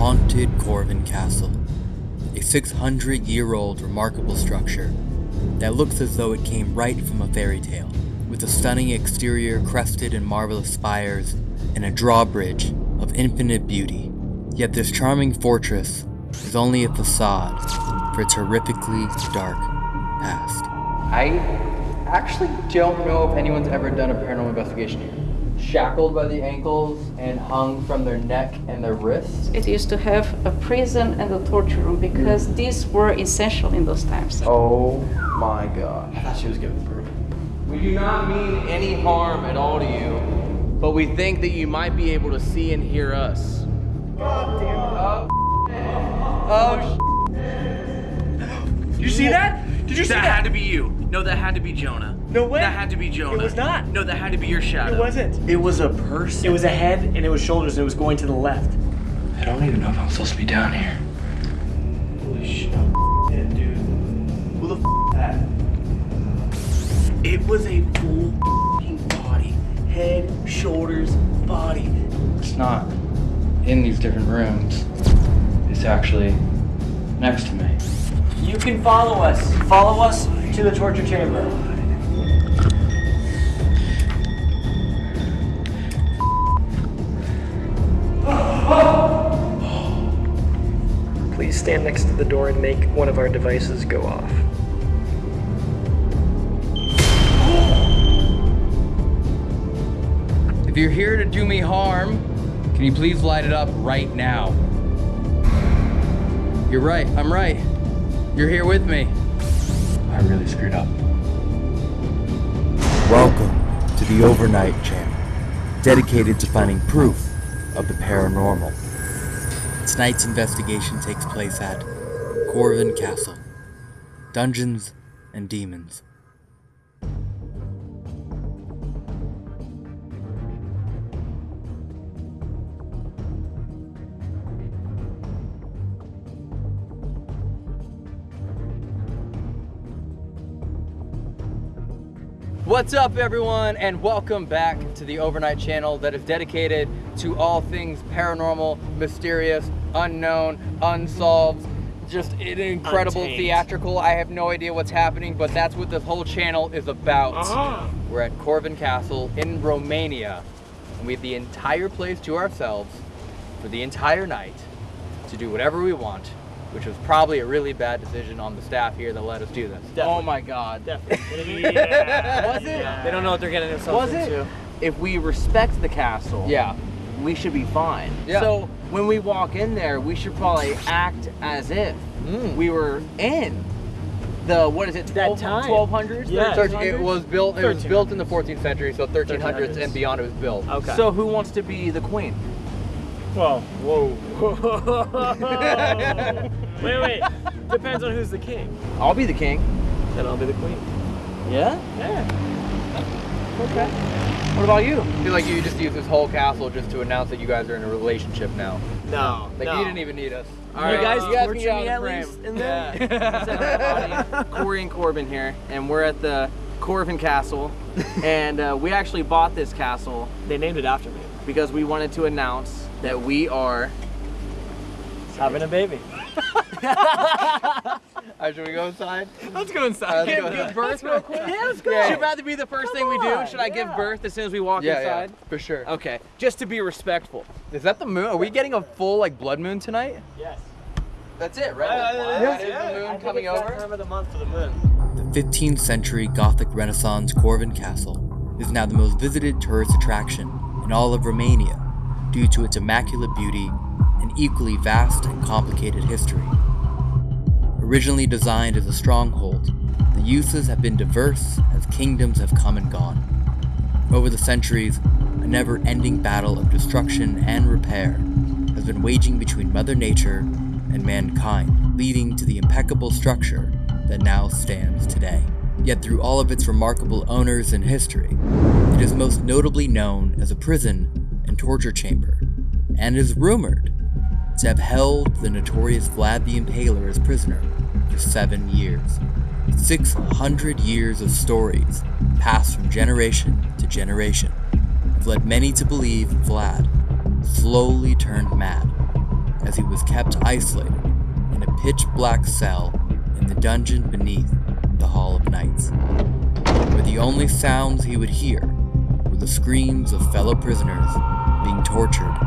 haunted Corvin Castle, a 600 year old remarkable structure that looks as though it came right from a fairy tale, with a stunning exterior crested in marvelous spires and a drawbridge of infinite beauty. Yet this charming fortress is only a facade for its horrifically dark past. I actually don't know if anyone's ever done a paranormal investigation here. Shackled by the ankles and hung from their neck and their wrists. It used to have a prison and a torture room because mm. these were essential in those times. Oh my god. I thought she was giving birth. We do not mean any harm at all to you, but we think that you might be able to see and hear us. God damn it. Oh, Did oh, you see that? Did you see That that? had to be you. No, that had to be Jonah. No way. That had to be Jonah. It was not. No, that had to be your shadow. It wasn't. It was a person. It was a head and it was shoulders and it was going to the left. I don't even know if I'm supposed to be down here. Holy shit. Yeah, dude. Who the f that? It was a full f***ing body. Head, shoulders, body. It's not in these different rooms. It's actually next to me. You can follow us. Follow us to the torture chamber. Please stand next to the door and make one of our devices go off. If you're here to do me harm, can you please light it up right now? You're right, I'm right. You're here with me. I really screwed up. Welcome to the Overnight Channel, dedicated to finding proof of the paranormal. Tonight's investigation takes place at Corvin Castle, Dungeons and Demons. What's up, everyone, and welcome back to the Overnight Channel that is dedicated to all things paranormal, mysterious, unknown, unsolved. Just an incredible Untamed. theatrical. I have no idea what's happening, but that's what this whole channel is about. Uh-huh. We're at Corvin Castle in Romania, and we have the entire place to ourselves for the entire night to do whatever we want, which was probably a really bad decision on the staff here that let us do this. Oh my god. Definitely. yeah. Was it? They don't know what they're getting themselves Was it? into. If we respect the castle, Yeah. we should be fine. Yeah. So when we walk in there, we should probably act as if Mm. we were in the what is it? That 12 time. 1200s? Yeah. Thirteen- it was built. It was built in the 14th century, so 1300s 1300s. and beyond. It was built. Okay. So who wants to be the queen? Whoa. Whoa. wait, wait. Depends on who's the king. I'll be the king. Then I'll be the queen. Yeah. Yeah. Okay. What about you? I feel like you just used this whole castle just to announce that you guys are in a relationship now. No. Like no. you didn't even need us. All You guys you guys torture get me at frame. least in there? Yeah. Corey and Corbin here, and we're at the Corvin Castle, and uh, we actually bought this castle They named it after me. because we wanted to announce that we are. Having a baby. Alright, should we go inside? Let's go inside. Let's Give, go. give birth real quick. Yeah, let's go. Should rather be the first thing we do. on, Should I give birth as soon as we walk Yeah, inside? yeah, for sure. Okay, just to be respectful. Is that the moon? Are we getting a full like blood moon tonight? Yes. That's it, right? Uh, That it is the moon coming over. time of the month for the moon. The 15th century Gothic Renaissance Corvin Castle is now the most visited tourist attraction in all of Romania due to its immaculate beauty and equally vast and complicated history. Originally designed as a stronghold, the uses have been diverse as kingdoms have come and gone. Over the centuries, a never ending battle of destruction and repair has been waging between Mother Nature and mankind, leading to the impeccable structure that now stands today. Yet, through all of its remarkable owners and history, it is most notably known as a prison torture chamber, and is rumored to have held the notorious Vlad the Impaler as prisoner for seven years. 600 years of stories passed from generation to generation have led many to believe Vlad slowly turned mad as he was kept isolated in a pitch black cell in the dungeon beneath the Hall of Knights, where the only sounds he would hear were the screams of fellow prisoners tortured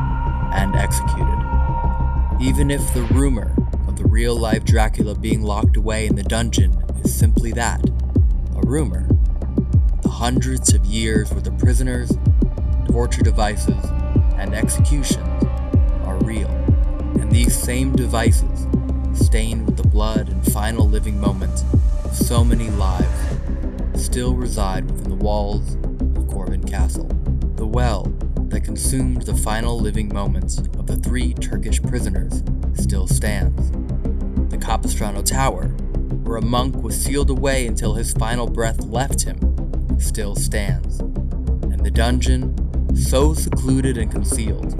and executed. Even if the rumor of the real life Dracula being locked away in the dungeon is simply that a rumor, the hundreds of years where the prisoners, torture devices, and executions are real, and these same devices, stained with the blood and final living moments of so many lives, still reside within the walls of Corvin Castle. The well that consumed the final living moments of the three Turkish prisoners still stands. The Capistrano Tower, where a monk was sealed away until his final breath left him, still stands. And the dungeon, so secluded and concealed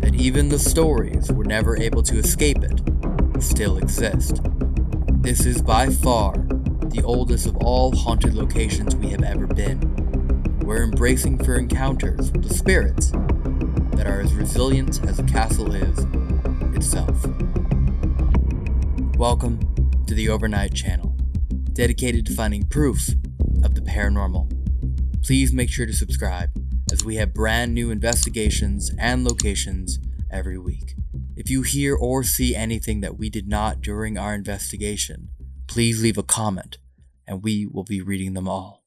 that even the stories were never able to escape it, still exist. This is by far the oldest of all haunted locations we have ever been. We're embracing for encounters with the spirits that are as resilient as the castle is itself. Welcome to the Overnight Channel, dedicated to finding proof of the paranormal. Please make sure to subscribe, as we have brand new investigations and locations every week. If you hear or see anything that we did not during our investigation, please leave a comment, and we will be reading them all.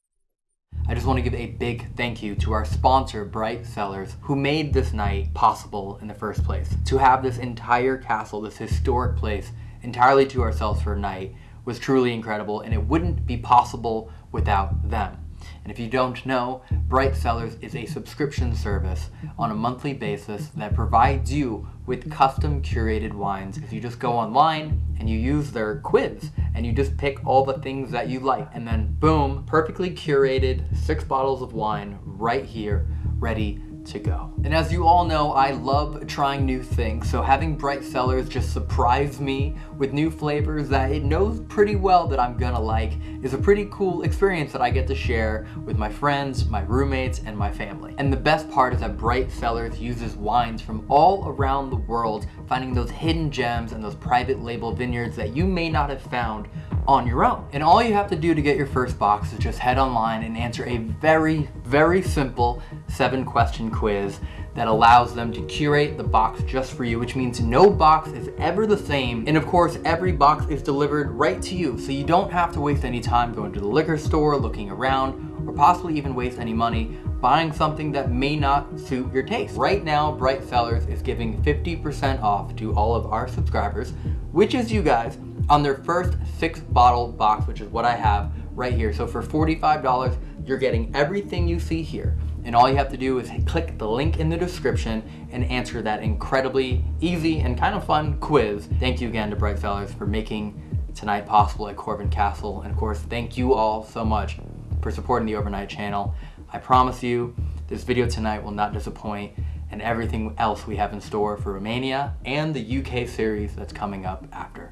I just want to give a big thank you to our sponsor, Bright Cellars, who made this night possible in the first place. To have this entire castle, this historic place, entirely to ourselves for a night was truly incredible, and it wouldn't be possible without them. And if you don't know, Bright Cellars is a subscription service on a monthly basis that provides you with custom curated wines. If you just go online and you use their quiz and you just pick all the things that you like, and then boom, perfectly curated six bottles of wine right here, ready to go. And as you all know, I love trying new things, so having Bright Cellars just surprise me with new flavors that it knows pretty well that I'm gonna like is a pretty cool experience that I get to share with my friends, my roommates, and my family. And the best part is that Bright Cellars uses wines from all around the world, finding those hidden gems and those private label vineyards that you may not have found on your own. And all you have to do to get your first box is just head online and answer a very, very simple seven question quiz that allows them to curate the box just for you, which means no box is ever the same. And of course, every box is delivered right to you, so you don't have to waste any time going to the liquor store, looking around, or possibly even waste any money buying something that may not suit your taste. Right now, Bright Cellars is giving 50% off to all of our subscribers, which is you guys, on their first six bottle box, which is what I have right here. So for $45, you're getting everything you see here. And all you have to do is click the link in the description and answer that incredibly easy and kind of fun quiz. Thank you again to Bright Cellars for making tonight possible at Corvin Castle. And of course, thank you all so much for supporting the Overnight channel. I promise you, this video tonight will not disappoint and everything else we have in store for Romania and the UK series that's coming up after.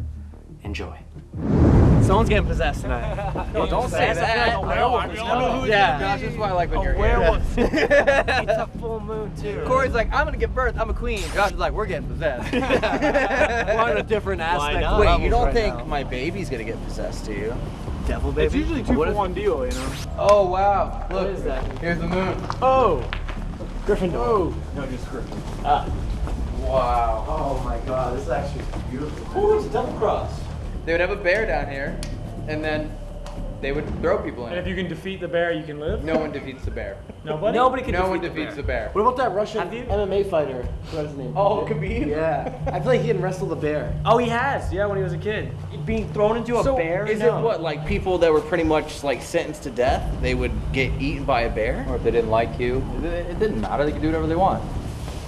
Enjoy. Someone's getting possessed tonight. no, don't say that. Oh, yeah, Josh, this is why I like when you're here. it's a full moon too. Corey's like, I'm gonna give birth. I'm a queen. Josh is like, we're getting possessed. We're on a different aspect. Wait, you don't right think now. my baby's gonna get possessed, do you? Devil baby? It's usually two for one deal, you know. Oh wow! Look, is that? here's the moon. Oh, Gryffindor. Oh, no, just Griffin. Ah. Wow. Oh my God, this is actually beautiful. Oh, it's a double cross. They would have a bear down here, and then they would throw people in. And if it. you can defeat the bear, you can live. No one defeats the bear. Nobody. Nobody can no defeat one the defeats bear. the bear. What about that Russian Have you- MMA fighter? What's his name? Oh, Khabib? Yeah, I feel like he can wrestle the bear. Oh, he has. Yeah, when he was a kid. Being thrown into a So bear? is No. it what like people that were pretty much like sentenced to death? They would get eaten by a bear? Or if they didn't like you, it, it didn't matter. They could do whatever they want.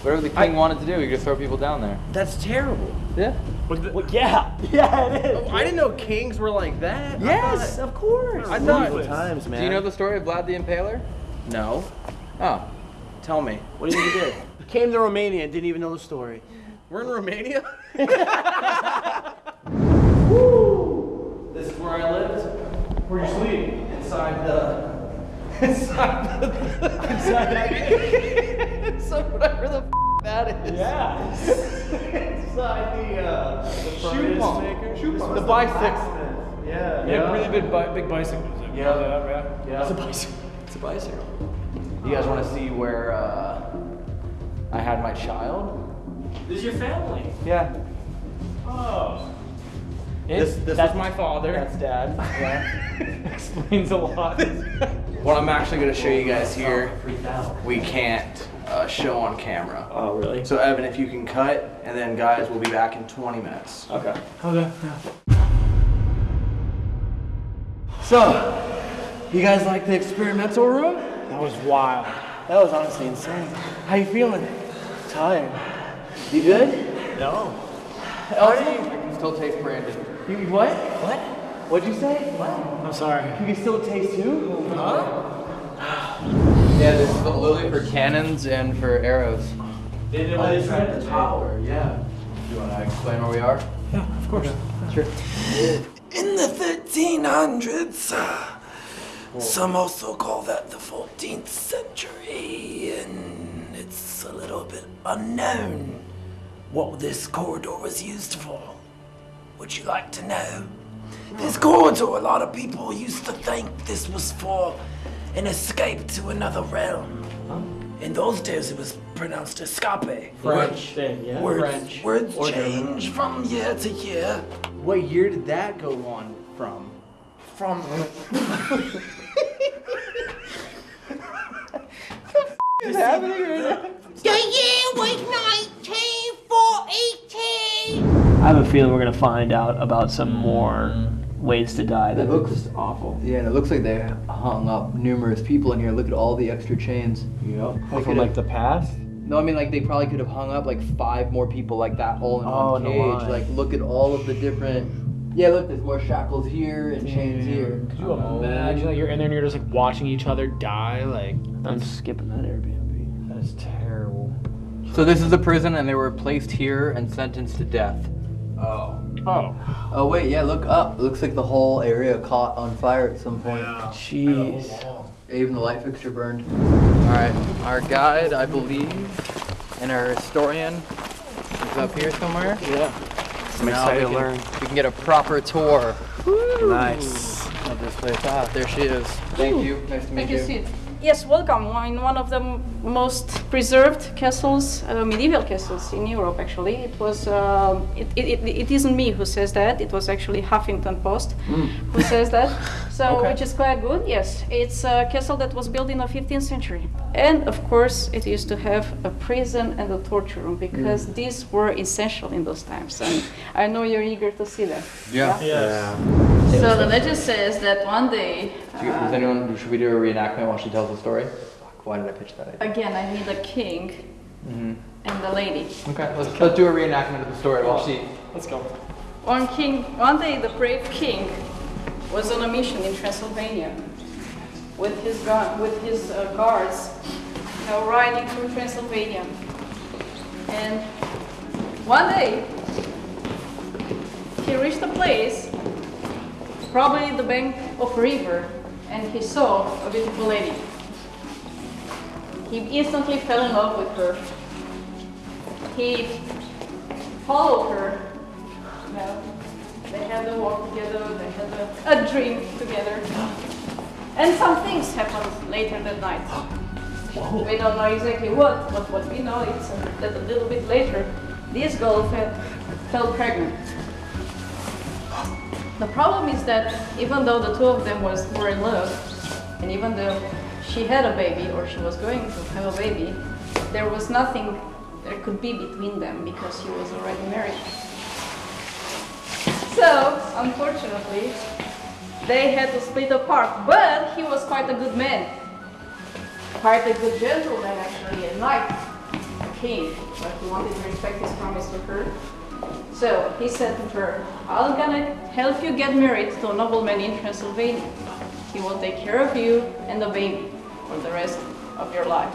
Whatever the king wanted to do, he could throw people down there. That's terrible. Yeah. But the, Well, yeah, yeah, it is. Oh, I didn't know kings were like that. Yes, of course. I thought- Medieval times, man. Do you know the story of Vlad the Impaler? No. Oh. Tell me. What do you think he did? Came to Romania and didn't even know the story. We're in Romania? this is where I lived. where you sleep? Inside the. Inside the. Inside. Inside whatever the f- that is. Yeah. Inside the, uh, the Shoe pump. maker. Shoe pump. The bicycle. Yeah. Yeah, really big, bi- big bicycles. I Yeah. yeah. Yeah. It's a bicycle. It's a bicycle. You guys want to see where uh, I had my child? This is your family. Yeah. Oh. This, this that's was- my father. That's dad. Yeah. explains a lot. What I'm actually going to show you guys here, we can't uh, show on camera. Oh, really? So Evan, if you can cut, and then guys, we'll be back in 20 minutes. Okay. Okay. So, you guys like the experimental room? That was wild. That was honestly insane. How you feeling? Tired. You good? No. Oh, you can still taste Brandon. You what? What? What'd you say? What? I'm sorry. You can still taste who? Yeah, this is the lily for cannons and for arrows. They Did it really try the tower? Yeah. Do you want to explain where we are? Yeah, of course. Sure. In the 1300s, uh, some also call that the 14th century, and it's a little bit unknown what this corridor was used for. Would you like to know? This corridor, a lot of people used to think this was for an escape to another realm. In those days, it was pronounced escape. French thing, yeah. Words, French. words Or German. change from year to year. What year did that go on from? From The is happening right now? The year was 1942. I have a feeling we're gonna find out about some more ways to die. That It looks- looks awful. Yeah, and it looks like they hung up numerous people in here. Look at all the extra chains. Yep. They From like the past. No, I mean like they probably could have hung up like five more people like that all in Oh, one in cage. line. Like look at all of the different. Yeah, look, there's more shackles here and chains here. Could you imagine like you're in there and you're just like watching each other die? Like I'm skipping that Airbnb. that is terrible. So this is the prison, and they were placed here and sentenced to death. Oh. Oh. Oh wait, yeah, look up. Looks like the whole area caught on fire at some point. Jeez. Even the light fixture burned. All right, our guide, I believe, and our historian is up here somewhere. Yeah. I'm Now excited we to can- learn. We can get a proper tour Nice. of this place. Ah, there she is. Thank you. Nice to meet Thank you, Sid. Yes, welcome. In one of the m- most preserved castles, uh, medieval castles in Europe, actually. It was. um it, it, it, it isn't me who says that. It was actually Huffington Post who says that. So, which is quite good. Yes, it's a castle that was built in the 15th century, and of course, it used to have a prison and a torture room because these were essential in those times. And I know you're eager to see that. Yeah. Yeah. So the legend says that one day. Do you- Does anyone? Should we do a reenactment while she tells the story? Fuck, why did I pitch that idea? Again, I need a king and a lady. Okay, let's let's do a reenactment of the story while she. Let's go. One king, one day, the brave king was on a mission in Transylvania with his gun, with his uh, guards, you know, riding through Transylvania. And one day, he reached a place, probably the bank of a river, and he saw a beautiful lady. He instantly fell in love with her. He followed her know, they had a walk together, they had a, a drink together. And some things happened later that night. We don't know exactly what, but what we know is that a little bit later, this girl felt, fell pregnant. The problem is that even though the two of them was, were in love, and even though she had a baby or she was going to have a baby, there was nothing there could be between them because he was already married. So, unfortunately, they had to split apart. But he was quite a good man. Quite a good gentleman, actually, at night. A king. But he wanted to respect his promise to her. So, he said to her, I'm gonna help you get married to a nobleman in Transylvania. He will take care of you and the baby for the rest of your life.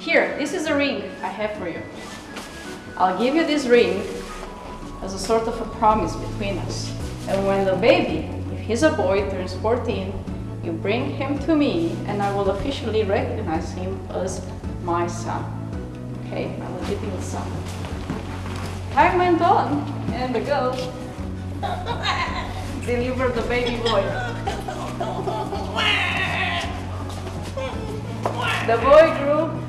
Here, this is a ring I have for you. I'll give you this ring as a sort of a promise between us. And when the baby, if he's a boy, turns 14, you bring him to me and I will officially recognize him as my son. Okay, my will give Time went on, and the girl delivered the baby boy. The boy grew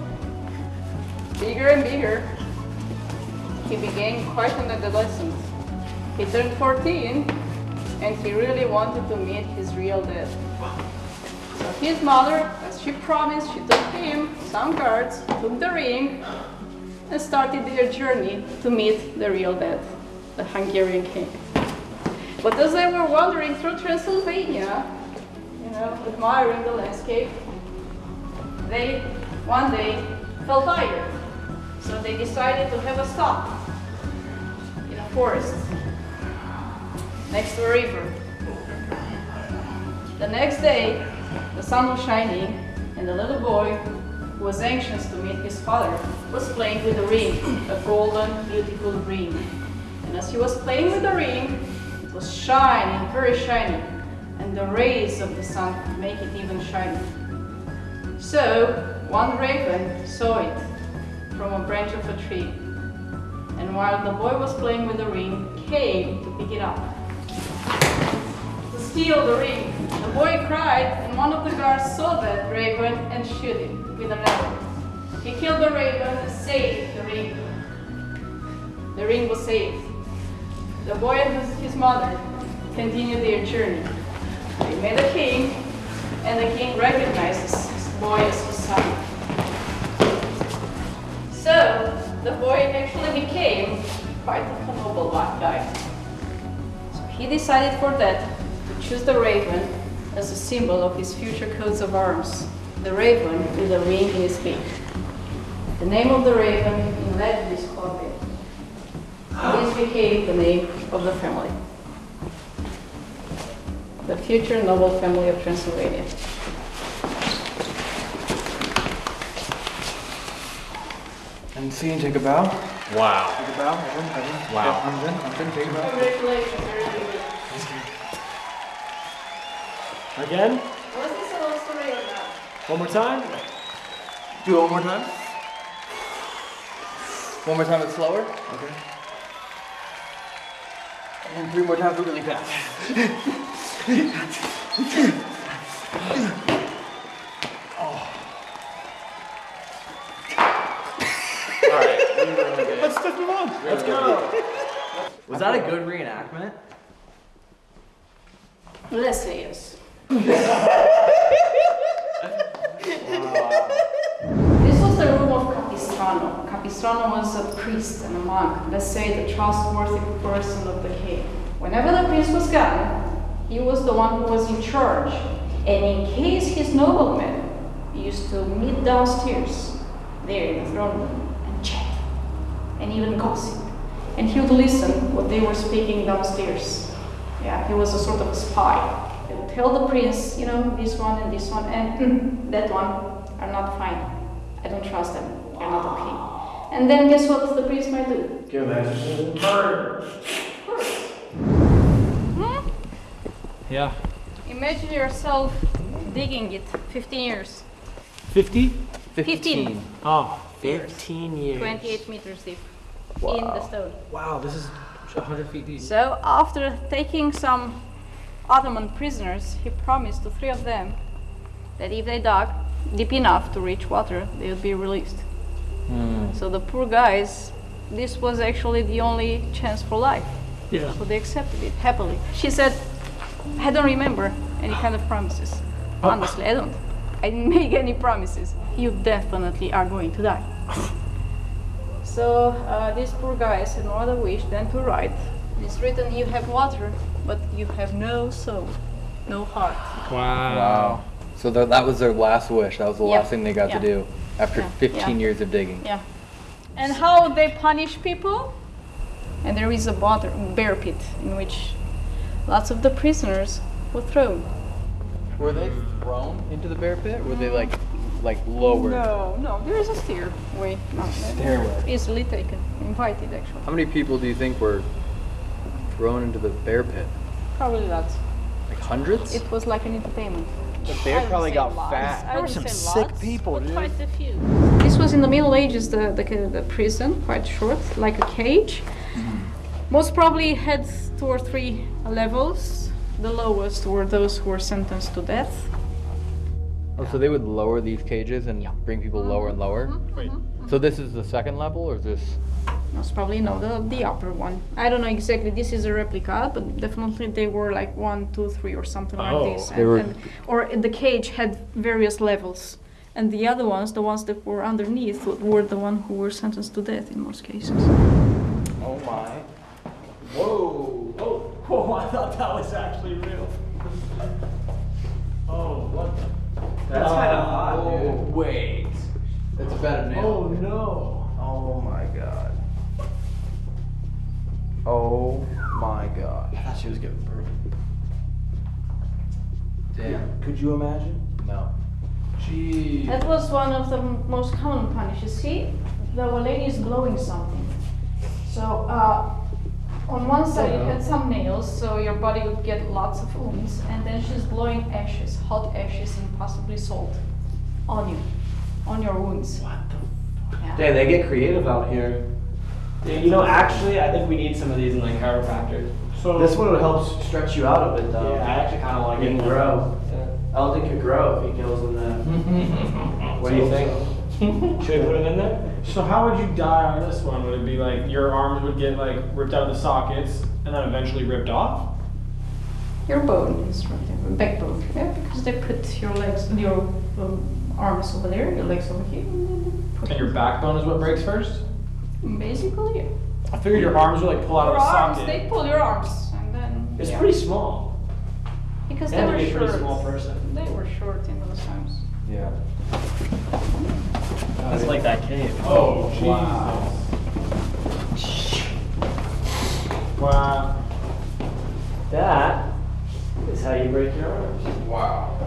bigger and bigger. He became quite an adolescent. He turned 14 and he really wanted to meet his real dad. So his mother, as she promised, she took him some cards, took the ring, started their journey to meet the real dad, the Hungarian king. But as they were wandering through Transylvania, you know, admiring the landscape, they one day felt tired. So they decided to have a stop in a forest next to a river. The next day, the sun was shining, and the little boy, who was anxious to meet his father, was playing with a ring, a golden, beautiful ring. And as he was playing with the ring, it was shining, very shiny, and the rays of the sun could make it even shiny. So, one raven saw it from a branch of a tree, and while the boy was playing with the ring, came to pick it up to steal the ring. The boy cried, and one of the guards saw that raven and shoot him with an arrow. He killed the raven and saved the ring. The ring was saved. The boy and his- mother continued their journey. They met a king, and the king recognizes his boy as his son. So, the boy actually became quite a noble guy. So he decided for that to choose the raven as a symbol of his future coats of arms. The raven with a ring in his beak. The name of the raven in Latin is Corbe. This became the name of the family. The future noble family of Transylvania. And see and take a bow. Wow. Take a bow. Everyone, everyone. Wow. Yeah, arms in, arms in, take a bow. Congratulations, very good. Again? Was this a love story or not? One more time? Do it one more time. One more time, it's slower. Okay. And three more times, we're really fast. Oh. Let's, let's move on. Let's go. Was that a good reenactment? Let's say yes. This was the room of Capistrano. Capistrano was a priest and a monk, let's say the trustworthy person of the king. Whenever the prince was gone, he was the one who was in charge. And in case his noblemen used to meet downstairs, there in the throne room, and chat, and even gossip. And he would listen what they were speaking downstairs. Yeah, he was a sort of a spy. He would tell the prince, you know, this one and this one and hmm, that one are not fine. I don't trust them. They're not okay. And then guess what the priest might do? Give that. Murder. Hmm? Yeah. Imagine yourself digging it 15 years. 50? 15. Oh, 15 years. 28 meters deep in the stone. Wow, this is 100 feet deep. So after taking some Ottoman prisoners, he promised to three of them that if they dug deep enough to reach water, they would be released. So the poor guys, this was actually the only chance for life. Yeah. So they accepted it happily. She said, I don't remember any kind of promises. Honestly, I don't. I didn't make any promises. You definitely are going to die. So uh, these poor guys had no other wish than to write. It's written, you have water, but you have no soul, no heart. Wow. Wow. So that, that was their last wish. That was the Yeah. last thing they got Yeah. to do after Yeah. 15 Yeah. years of digging. Yeah. And how they punish people? And there is a water, bear pit in which lots of the prisoners were thrown. Were they thrown into the bear pit? Or were they mm. like, like lowered? No, no, there is a stairway. Stairway. Easily taken, invited actually. How many people do you think were thrown into the bear pit? Probably lots. Like hundreds? It was like an entertainment. The I bear probably got lots. fat. I There were some sick lots, people, but dude. Quite a few. This this was in the Middle Ages, the, the, the prison, quite short, like a cage. Mm-hmm. Most probably had two or three levels. The lowest were those who were sentenced to death. Oh, so they would lower these cages and bring people lower and mm-hmm. lower? Mm-hmm. So this is the second level, or is this? Most probably no, the, the upper one. I don't know exactly. This is a replica, but definitely they were like one, two, three, or something Oh. like this. They And, were- and, or the cage had various levels, and the other ones, the ones that were underneath, were the one who were sentenced to death in most cases. Oh my. Whoa. Oh. Whoa, I thought that was actually real. oh, what the? That's kind of hot, oh, dude. Wait. It's a bed of Oh no. She was getting burned. Damn. Could you imagine? No. Jeez. That was one of the most common punishes. See, the lady is blowing something. So, uh, on one side you had some nails, so your body would get lots of wounds, and then she's blowing ashes, hot ashes, and possibly salt on you, on your wounds. What the? Yeah. Damn, they get creative out here. Dude, you know, actually, I think we need some of these in like chiropractor. So This one would help stretch you out a bit, though. Yeah, I actually kind of like He it. can grow. Yeah. Elton could grow if he kills him then. what do you think? Should we put him in there? So how would you die on this one? Would it be like your arms would get like ripped out of the sockets and then eventually ripped off? Your bone is right there, backbone. Yeah, because they put your legs, your um, arms over there, your legs over here, and then they put And your backbone is what breaks first? basically. Yeah. I figured your arms would like pull out Your of a arms, socket. they pull your arms, and then. It's yeah. pretty small. Because You they were be a short. pretty small person. They were short in those times. Yeah. It's like that cave. Oh, wow. Wow. That is how you break your arms. Wow.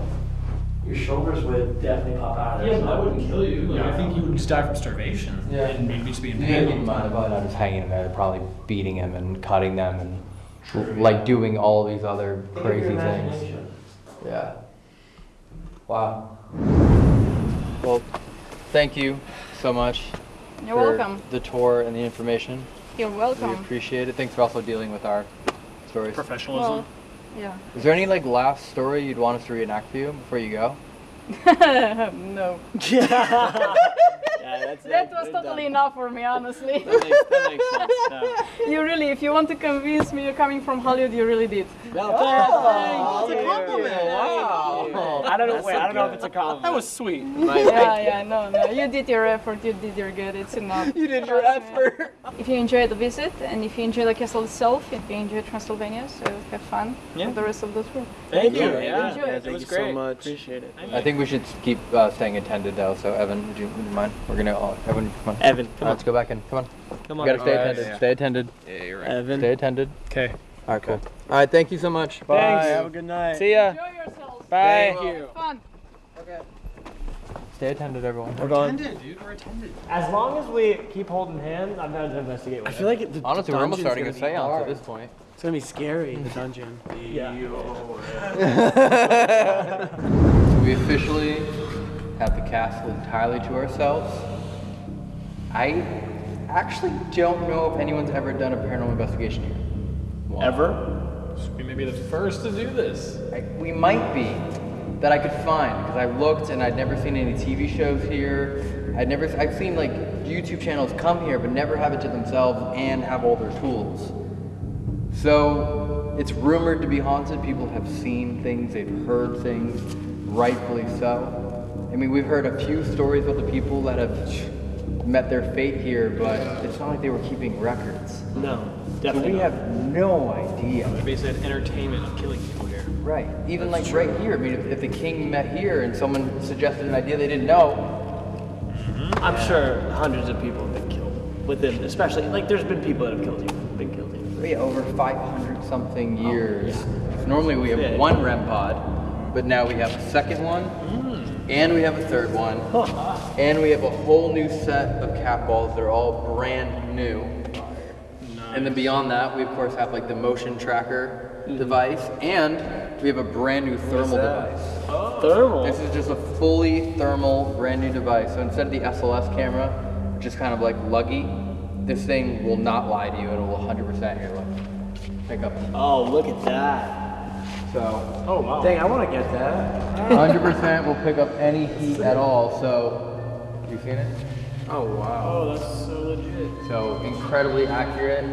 Your shoulders would definitely pop out. Yeah, but that wouldn't kill you. Like, I think you would just die from starvation. Yeah. And maybe just be in Yeah, pain. keep in mind, not just hanging him there, probably beating him and cutting them and like doing all these other crazy things. Yeah. Wow. Well, thank you so much You're for welcome. the tour and the information. You're welcome. We welcome. appreciate it. Thanks for also dealing with our stories. Professionalism. Well, yeah. Is there any like last story you'd want us to reenact for you before you go? no. yeah, that's That was totally enough for me, honestly. That makes, that makes sense. No. you really, if you want to convince me you're coming from Hollywood, you really did. Oh, that's a compliment. Wow. I don't know. Wait, I don't know if it's a compliment. That was sweet. yeah, yeah, no, no. You did your effort, you did your good, it's enough. You did your effort. If you enjoyed the visit and if you enjoyed the castle itself, if you enjoy Transylvania, so have fun Yeah. for the rest of the tour. Thank you. Yeah. Yeah. Enjoy. It Thank was you great. so much. Appreciate it. I think we should keep uh, staying attended though. So Evan, would you, would you mind? We're gonna all, Evan, come on. Evan, come right, on. let's go back in. Come on. Come You on. gotta stay Alright. attended. Stay attended. Yeah, you're right. Evan. Stay attended. Okay. All right, cool. All right, thank you so much. Bye. Thanks. Have a good night. See ya. Enjoy yourselves. Bye. Thank you. Fun. Stay attended, everyone. We're going. dude. We're attended. As long as we keep holding hands, I'm down to investigate. I feel like it, the Honestly, we're almost starting a gonna be seance hard. at this point. It's gonna be scary. The dungeon. Yeah. So we officially have the castle entirely to ourselves. I actually don't know if anyone's ever done a paranormal investigation here. Ever? We may be the first to do this. I, we might be that I could find because I looked and I'd never seen any TV shows here. I'd never I've seen like YouTube channels come here but never have it to themselves and have all their tools. So it's rumored to be haunted. People have seen things, they've heard things, rightfully so. I mean, we've heard a few stories about the people that have met their fate here, but it's not like they were keeping records. No, So definitely. we not. have no idea. They basically had entertainment of killing people here. Right. Even like right here. I mean, if, if the king met here and someone suggested an idea they didn't know, I'm sure hundreds of people have been killed within, especially like there's been people that have killed you, been killed here. Oh, yeah, over 500 something oh, years. Normally we have Yeah. one REM pod, but now we have a second one, mm-hmm. And we have a third one, and we have a whole new set of cat balls. They're all brand new. And then beyond that, we of course have like the motion tracker hmm. device, and we have a brand new thermal device. Oh. Thermal. This is just a fully thermal, brand new device. So instead of the SLS camera, which is kind of like luggy, this thing will not lie to you. It will 100% here. Look, pick up. Oh, look at that. So Oh wow. Dang, I want to get that. 100% will pick up any heat at all. So you seen it? Oh wow. Oh, that's so legit. So incredibly accurate.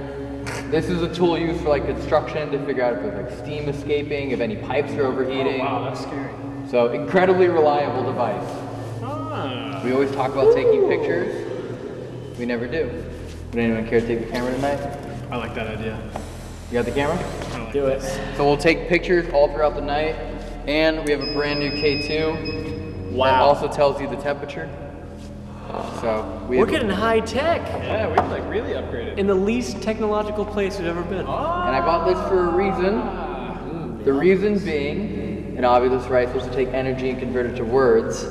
This is a tool used for like construction to figure out if there's like steam escaping, if any pipes are overheating. Oh, Wow, that's scary. So incredibly reliable device. Ah. We always talk about taking pictures. We never do. Would anyone care to take the camera tonight? I like that idea. You got the camera? Do it. So we'll take pictures all throughout the night. And we have a brand new K2 that also tells you the temperature. So we We're getting high tech Yeah, we've like really upgraded. in the least technological place we've ever been. And I bought this for a reason. The reason being, an obvious right, supposed to take energy and convert it to words,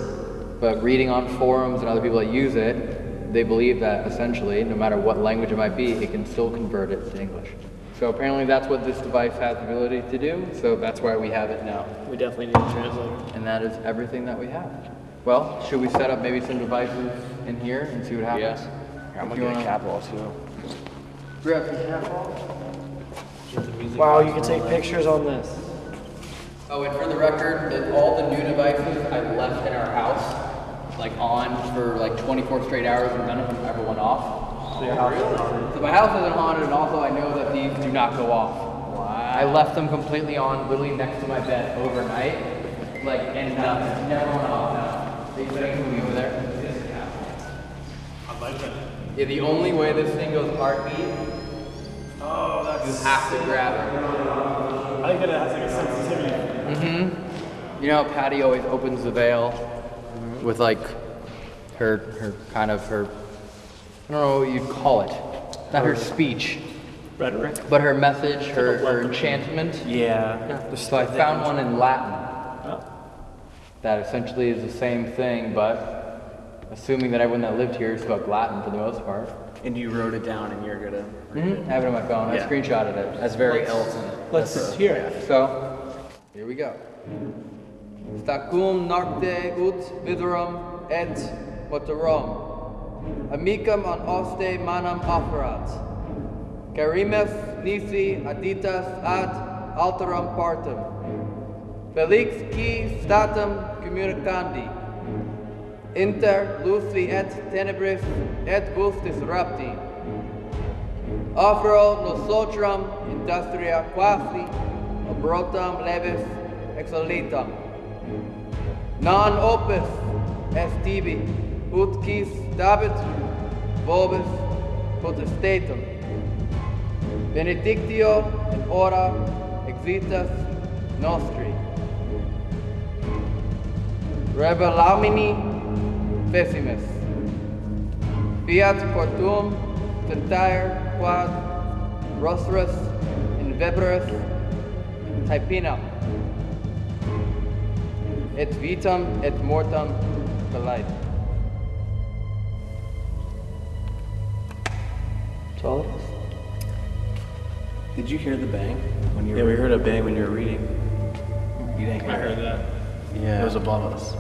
but reading on forums and other people that use it, they believe that essentially, no matter what language it might be, it can still convert it to English. So apparently that's what this device has the ability to do, so that's why we have it now. We definitely need a translator. And that is everything that we have. Well, should we set up maybe some devices in here and see what happens? I'm If gonna you get a wanna- cat ball too. Grab some cat balls. Wow, you can take pictures on this. Oh, and for the record, that all the new devices I left in our house, like on for like 24 straight hours, and none of them ever went off. So your house is haunted. So my house isn't haunted, and also I know that these do not go off. Wow. I left them completely on, literally next to my bed overnight, like and nothing, never went off. No. They better move over there. I like that. Yeah, the only way this thing goes heartbeat, Oh, that's. you have to grab it. I think that it has like a sensitivity. Mhm. You know how Patty always opens the veil with like her her kind of her I don't know what you'd call it. Not her speech, Rhetoric. but her message, her, her enchantment. Yeah. So I found one in Latin that essentially is the same thing, but assuming that everyone that lived here spoke Latin for the most part. And you wrote it down and you're gonna. Mm-hmm. I have it on my phone. Yeah. I screenshotted it. That's very Elton. Let's hear it. So, here we go. Stacum nocte ut viderum et motorum. Amicam an oste manam offerat. Carimes nisi aditas ad alteram partem. Felix qui statum communicandi. Inter luci et tenebris et bus disrupti. Offero nosotram industria quasi obrotam levis exolitam. Non opus est tibi, ut quis dabit vobis potestatum. Benedictio in ora exitas nostri. Rebelamini pessimis. Fiat cortum tentire quad rostrus in veberus taepinam. Et vitam et mortam delight. That's all it is. Did you hear the bang when you Yeah, were? we heard a bang when you were reading. You didn't hear I heard that. Yeah. It was above us.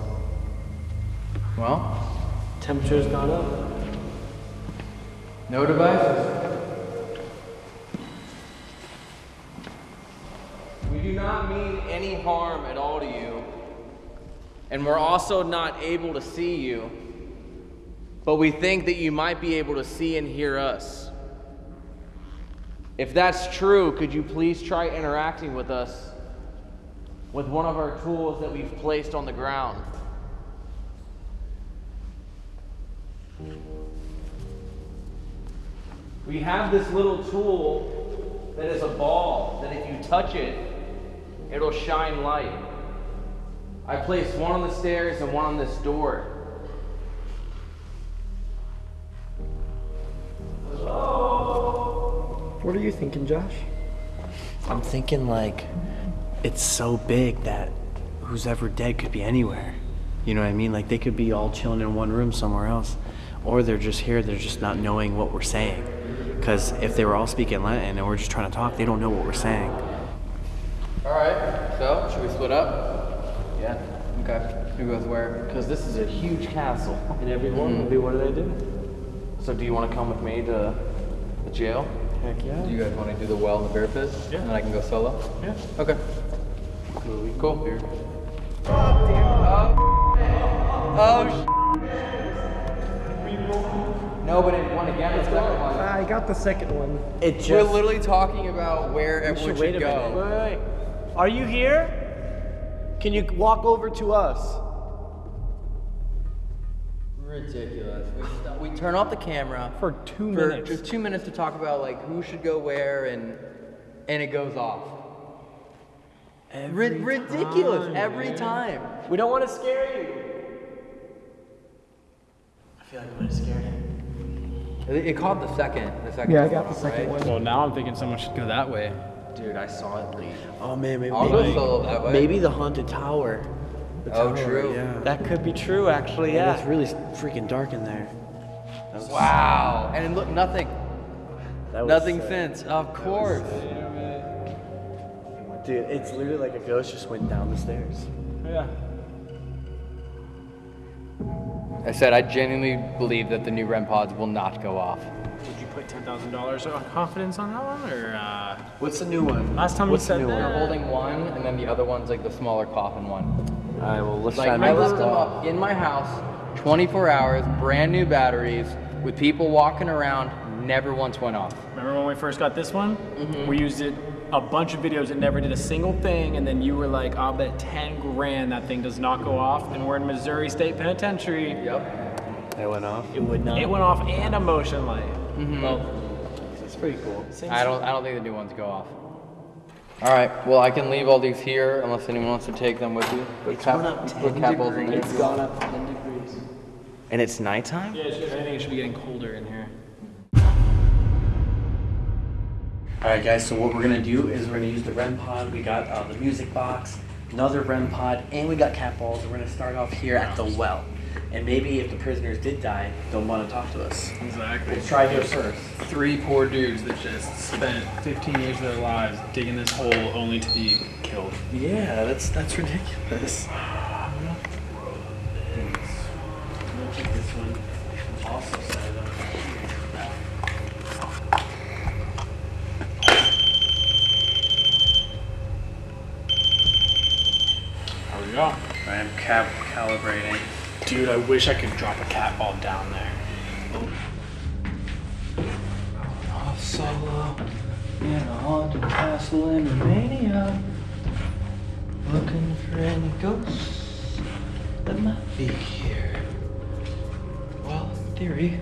Well, Temperature's gone up. no devices. We do not mean any harm at all to you. And we're also not able to see you. But we think that you might be able to see and hear us. If that's true, could you please try interacting with us with one of our tools that we've placed on the ground? We have this little tool that is a ball that if you touch it, it'll shine light. I placed one on the stairs and one on this door. What are you thinking, Josh? I'm thinking like it's so big that who's ever dead could be anywhere. You know what I mean? Like they could be all chilling in one room somewhere else. Or they're just here, they're just not knowing what we're saying. Because if they were all speaking Latin and we're just trying to talk, they don't know what we're saying. All right. So should we split up? Yeah. Okay. Who goes where? Because this is a huge castle. And everyone will mm. be what do they do? So do you want to come with me to the jail? Heck yeah. Do you guys want to do the well and the bear pit? Yeah. And then I can go solo? Yeah. Okay. Cool. Here. Oh, oh, sh- Nobody won again. The second one. I got the second one. It We're literally talking about where everyone should should, wait a go. minute. Wait, wait, wait. Are you here? Can you walk over to us? Ridiculous. We, st- we turn off the camera For two for minutes. just two minutes to talk about like who should go where and and it goes off. Ri- ridiculous every time. We don't want to scare you. I feel like I'm gonna scare him. It, it caught the second. The second. Yeah, I time got the second right? one. Well, now I'm thinking someone should go that way. Dude, I saw it leave. Oh man, maybe I'll go solo that way. maybe the haunted tower. The Oh, tower, true. Yeah. That could be true, actually. Yeah, Yeah. it's really freaking dark in there. That was- Wow. And look, nothing. that was Nothing sick. since. Of course. Dude, it's literally like a ghost just went down the stairs. Yeah. I said I genuinely believe that the new REM pods will not go off. Would you put ten thousand dollars of confidence on that one, or uh, What's the new one? last time What's we the said new that? They're holding one, and then the other one's like the smaller coffin one. All right, well let's Like try to I make this left them up in my house, 24 hours, brand new batteries, with people walking around. Never once went off. Remember when we first got this one? Mm-hmm. We used it a bunch of videos. It never did a single thing, and then you were like, "I'll bet 10 grand that thing does not go off." And we're in Missouri State Penitentiary. Yep. It went off. It would not. It went off and a motion light. It's pretty cool. I don't. I don't think the new ones go off. All right. Well, I can leave all these here unless anyone wants to take them with you. Put It's cap- gone up 10 degrees. It's gone up 10 degrees. And it's nighttime? Yeah, it should, I think it should be getting colder in here. All right, guys. So what we're gonna do is we're gonna use the REM pod. We got uh, the music box, another REM pod, and we got cat balls. We're gonna start off here at the well, and maybe if the prisoners did die, they'll want to talk to us. Exactly. Let's try here first. Three poor dudes that just spent 15 years of their lives digging this hole only to be killed. Yeah, that's that's ridiculous. Look at this one. Also set up There we go. I'm cap calibrating. Dude, I wish I could drop a cat ball down there. Off solo in a haunted castle in Romania. Looking for any ghosts that might be here. Well, theory.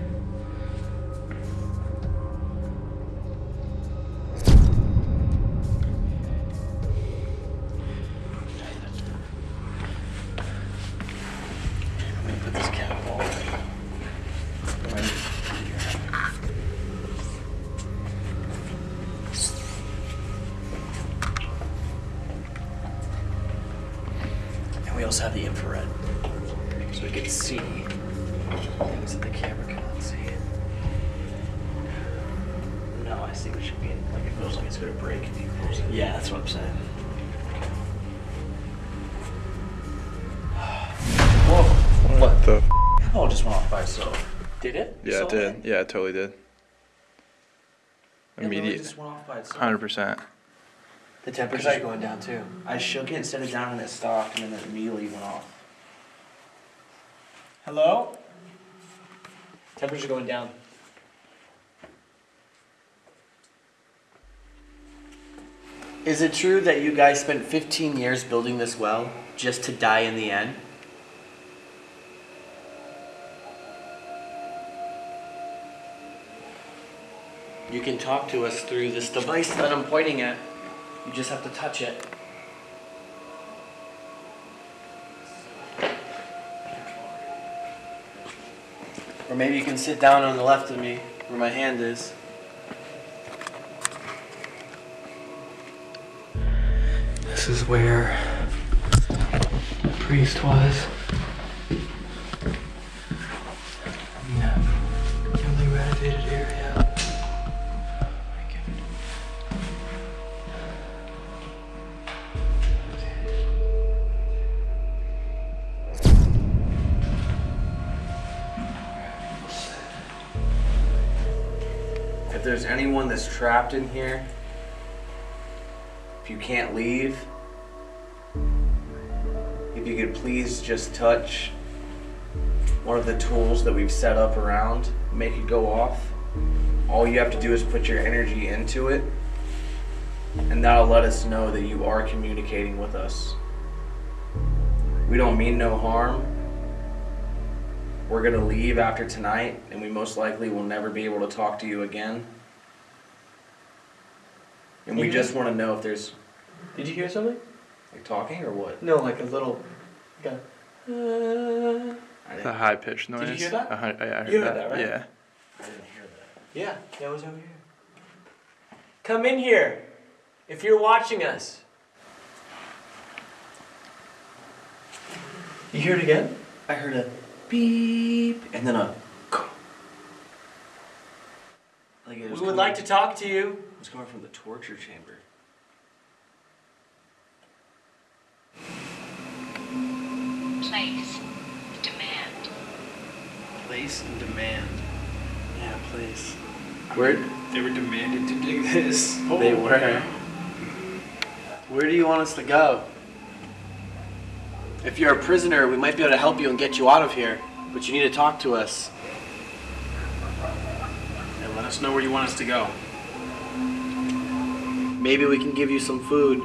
Also have the infrared, so we can see things that the camera cannot see. No, I see what you mean. Like it feels like it's gonna break if you close it. Yeah, that's what I'm saying. Whoa! What the? Oh, just went off by itself. Did it? Yeah, saw it did. Yeah, it totally did. Yeah, literally Immediate. just went off by itself. Hundred percent. The temperature's going down too. I shook it and set it down and it stopped and then it immediately went off. Hello? Temperature going down. Is it true that you guys spent 15 years building this well just to die in the end? You can talk to us through this device that I'm pointing at. You just have to touch it. Or maybe you can sit down on the left of me where my hand is. This is where the priest was. Anyone that's trapped in here, if you can't leave, if you could please just touch one of the tools that we've set up around, make it go off. All you have to do is put your energy into it, and that'll let us know that you are communicating with us. We don't mean no harm. We're gonna leave after tonight, and we most likely will never be able to talk to you again. And we just want to know if there's Did you hear something? like talking or what. No, like a little. Like a, uh, The high pitched noise. Did you hear that? Uh, I, I heard You heard that. that, right? Yeah. I didn't hear that. yeah, that was over here. Come in here, if you're watching us. You hear it again? I heard a beep and then a. Like it We would coming- like to talk to you. It was coming from the torture chamber. Place. Demand. Place and demand. Yeah, please. Where? They were demanded to dig this. They were. Where do you want us to go? If you're a prisoner, we might be able to help you and get you out of here, but you need to talk to us. Yeah, let us know where you want us to go. Maybe we can give you some food.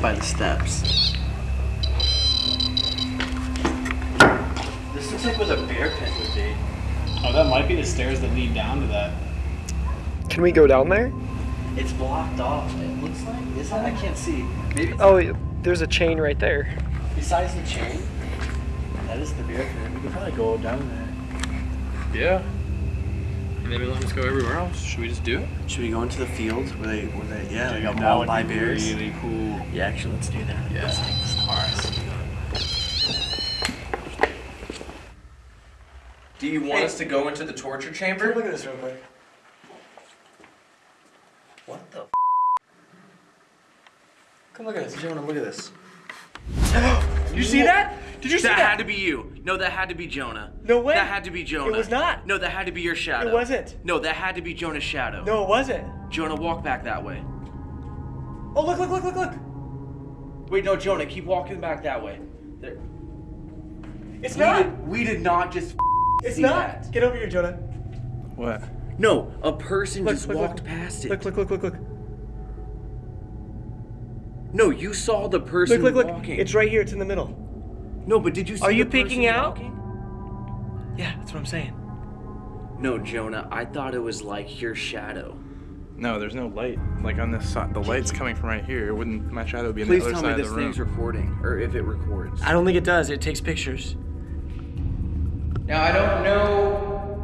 By the steps. This looks like where the bear pit would be. Oh, that might be the stairs that lead down to that. Can we go down there? It's blocked off. It looks like. Is that? I can't see. Maybe it's Oh, there's a chain right there. besides the chain. That is the bear pit. We could probably go down there. Yeah. Maybe let us go everywhere else. Should we just do it? Should we go into the field where they, where they, yeah, they got that mauled would by be bears? really cool. Yeah, actually, let's do that. Yeah. Let's take this. All right. Do you want us to go into the torture chamber? Look at this real quick. What the? Come look at this. Jonah, look at this. Did you see that? Did you see that, that? had to be you. No, that had to be Jonah. No way. That had to be Jonah. It was not. No, that had to be your shadow. It wasn't. No, that had to be Jonah's shadow. No, it wasn't. Jonah, walk back that way. Oh, look, look, look, look, look. Wait, no, Jonah, keep walking back that way. There. It's we not. Did, we did not just. It's see not. that. Get over here, Jonah. What? No, a person Look, just look, walked look. past it. Look, look, look, look, look. No, you saw the person Look, look, look. walking. It's right here. It's in the middle. No, but did you see Are you the person peeking out? walking? Yeah, that's what I'm saying. No, Jonah, I thought it was like your shadow. No, there's no light. Like on this side, the light's coming from right here. It wouldn't. My shadow would be on Please the tell other me side this of the room. Please tell me this thing's recording, or if it records. I don't think it does. It takes pictures. Now, I don't know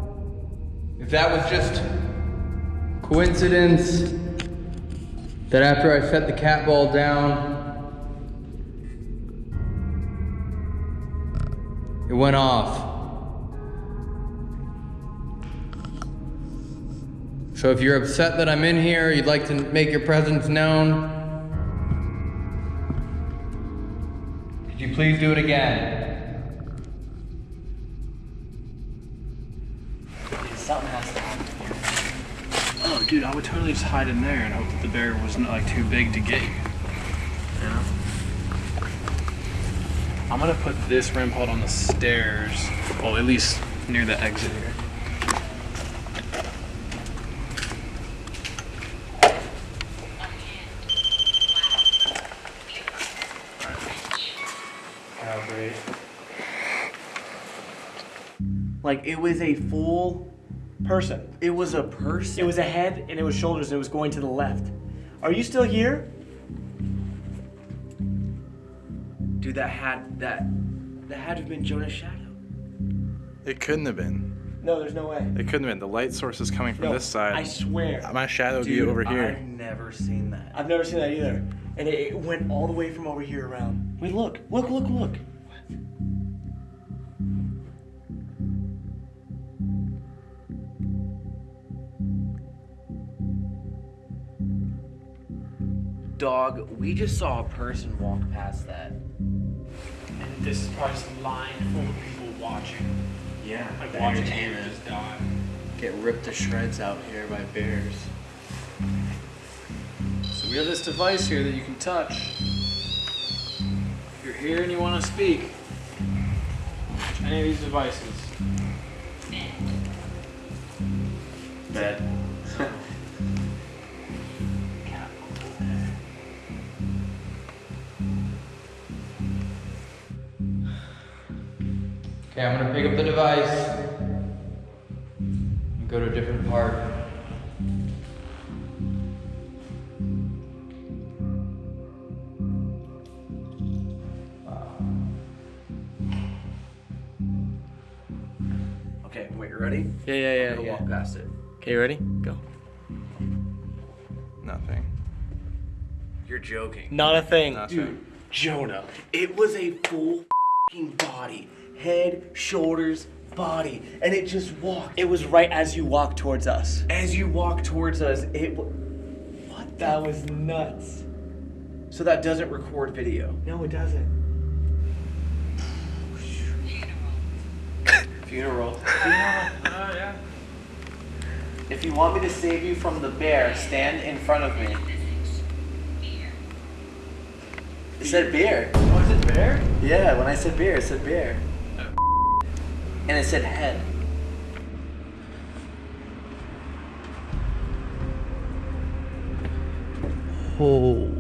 if that was just coincidence that after I set the cat ball down, it went off. So if you're upset that I'm in here, you'd like to make your presence known, could you please do it again? Something has to happen. Oh, Oh, dude, I would totally just hide in there and hope that the bear wasn't like too big to get you. You know? I'm gonna put this REM pod on the stairs. Well, at least near the exit here. Like it was a full Person. It was a person. It was a head and it was shoulders and it was going to the left. Are you still here? Dude, that had that that had to have been Jonah's shadow. It couldn't have been. No, there's no way. It couldn't have been. The light source is coming from No, this side. I swear. My shadow would be Dude, over here. I've never seen that. I've never seen that either. And it, it went all the way from over here around. Wait, look, look, look, look. Dog, we just saw a person walk past that. This is probably just lined full of people watching. Yeah, Like watching entertainment. just die. Get ripped to shreds out here by bears. So we have this device here that you can touch. If you're here and you want to speak, any of these devices. Okay, I'm gonna pick up the device and go to a different part. Okay, wait, you ready? Yeah, yeah, yeah. I'm gonna yeah. walk past it. Okay, you ready? Go. Nothing. You're joking. Not a thing. Nothing. Dude, Jonah, it was a full fing body. Head, shoulders, body. And it just walked. It was right as you walked towards us. As you walked towards us, it wa- What? That was nuts. So that doesn't record video. No, it doesn't. Funeral. Oh, yeah. If you want me to save you from the bear, stand in front of me. It said bear. Oh, was it bear? Yeah, when I said bear, it said bear. And it said head. Oh.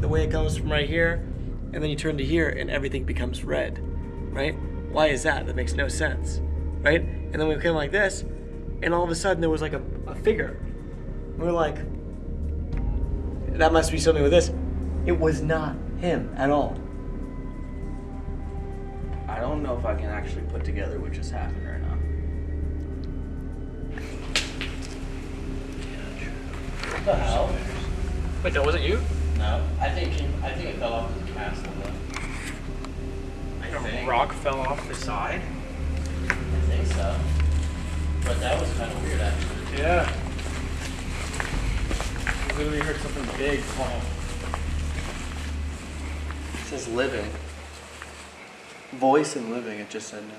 The way it comes from right here, then you turn to here, and everything becomes red, right? Why is that? That makes no sense, right? And then we came like this, and all of a sudden there was like a, a figure. We were like, that must be something with this. It was not him at all. I don't know if I can actually put together what just happened right now. What the hell? Wait, that wasn't you? No, I think I think it fell off the castle though. I A think. rock fell off the side. I think so. But that was kind of weird actually. Yeah. I literally heard something big fall. It says living. Voice and living, it just said no.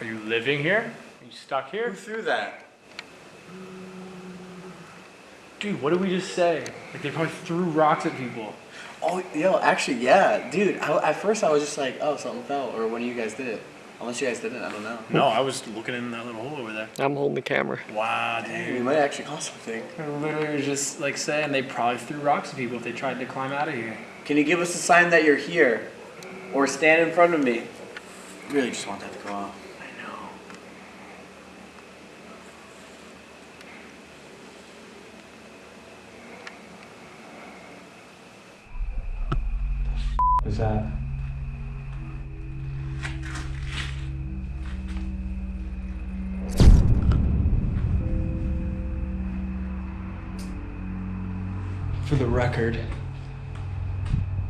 Are you living here? Are you stuck here? Who threw that? Dude, what did we just say? Like they probably threw rocks at people. Oh, yo, actually, yeah, dude. I, at first, I was just like, oh, something fell, or one of you guys did it. Unless you guys didn't, I don't know. No, I was looking in that little hole over there. I'm holding the camera. Wow, We dude. might actually call something. I literally was just like saying they probably threw rocks at people if they tried to climb out of here. Can you give us a sign that you're here, or stand in front of me? I Really, just want that to go off. I know. Is that? For the record,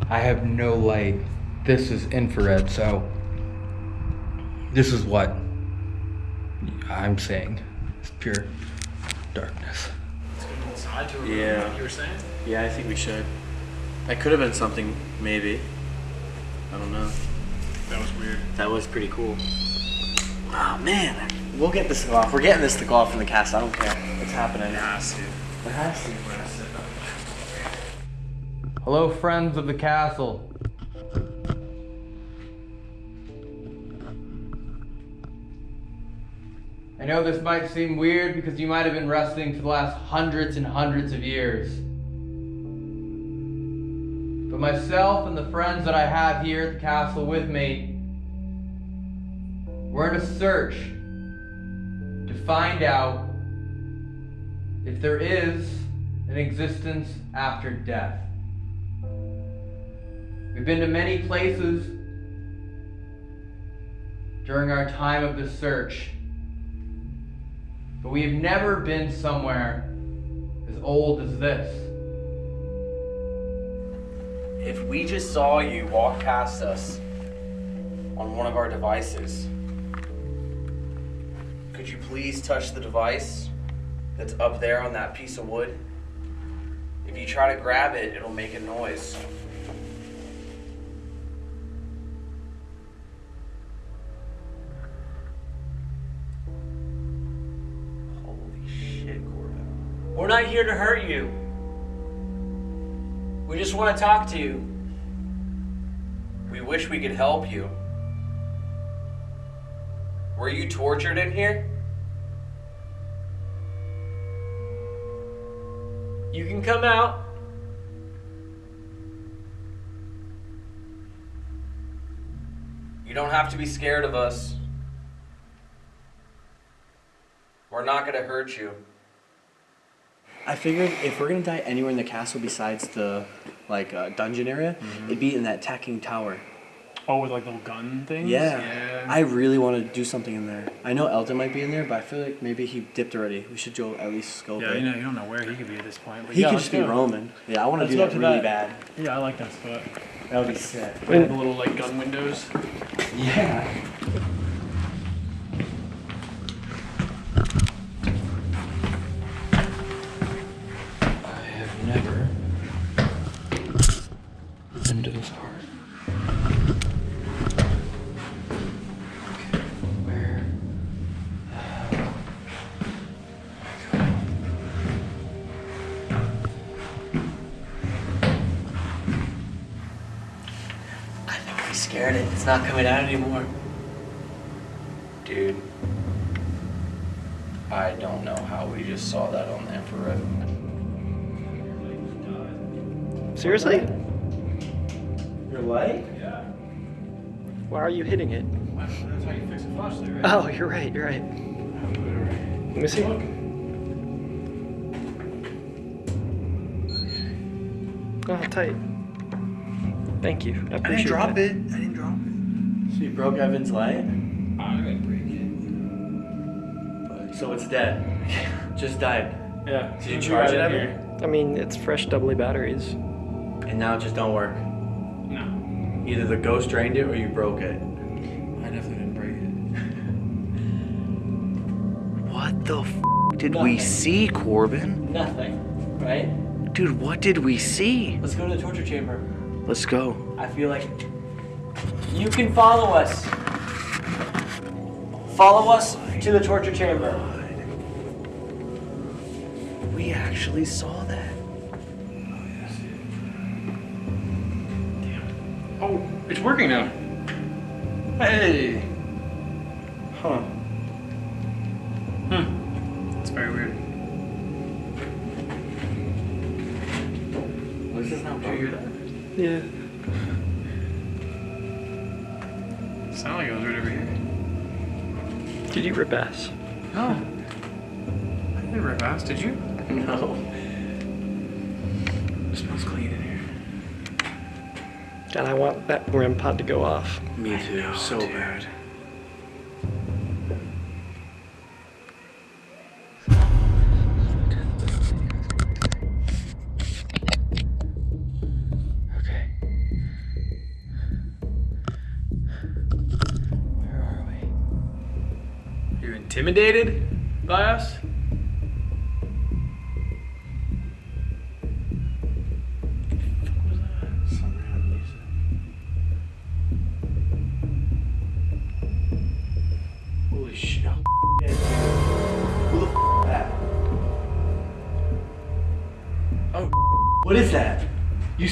I have no light. This is infrared, so this is what I'm saying it's pure darkness. Inside to remember Yeah. what you were saying? Yeah, I think we should. That could have been something, maybe. I don't know. That was weird. That was pretty cool. Oh man, we'll get this to go off. We're getting this to go off in the cast. I don't care. It's happening. It has to. It has to. Hello, friends of the castle. I know this might seem weird because you might have been resting for the last hundreds and hundreds of years. But myself and the friends that I have here at the castle with me, we're in a search to find out if there is an existence after death. We've been to many places during our time of the search, but we have never been somewhere as old as this. If we just saw you walk past us on one of our devices, could you please touch the device that's up there on that piece of wood? If you try to grab it, it'll make a noise. Holy shit, Corbin. We're not here to hurt you. Want to talk to you. We wish we could help you. Were you tortured in here? You can come out. You don't have to be scared of us. We're not gonna hurt you. I figured if we're gonna die anywhere in the castle besides the like uh, dungeon area, it'd be in that tacking tower. Oh, with like little gun things? Yeah. Yeah. I really want to do something in there. I know Elton might be in there, but I feel like maybe he dipped already. We should go at least scope Yeah, it. you know, you don't know where he could be at this point. But He yeah, could just be roaming. Yeah, I want to do that to really that. bad. Yeah, I like that spot. That would be sick. With the little like gun windows. Yeah. Not coming out anymore. Dude. I don't know how we just saw that on the infrared. Seriously? Your light? Yeah. Why are you hitting it? That's how you fix a flashlight, right? Oh, you're right. You're right. Let me see. Oh, tight. Thank you. I appreciate I appreciate didn't drop that. it. Broke Evan's light? I'm gonna break it. So it's dead. Just died. Yeah. Did you charge it, in Evan? I mean, it's fresh doubly batteries. And now it just don't work. No. Either the ghost drained it or you broke it. I definitely didn't break it. What the f did we see, Corbin? Nothing, right? Dude, what did we see? Let's go to the torture chamber. Let's go. I feel like you can follow us. Follow us to the torture chamber. We actually saw that. Oh, it's working now. Hey. Huh. Hmm. It's very weird. This is not Did you hear that? Yeah. Did you rip ass? No. I didn't rip ass, did you? No. It smells clean in here. And I want that REM pod to go off. Me too. so bad.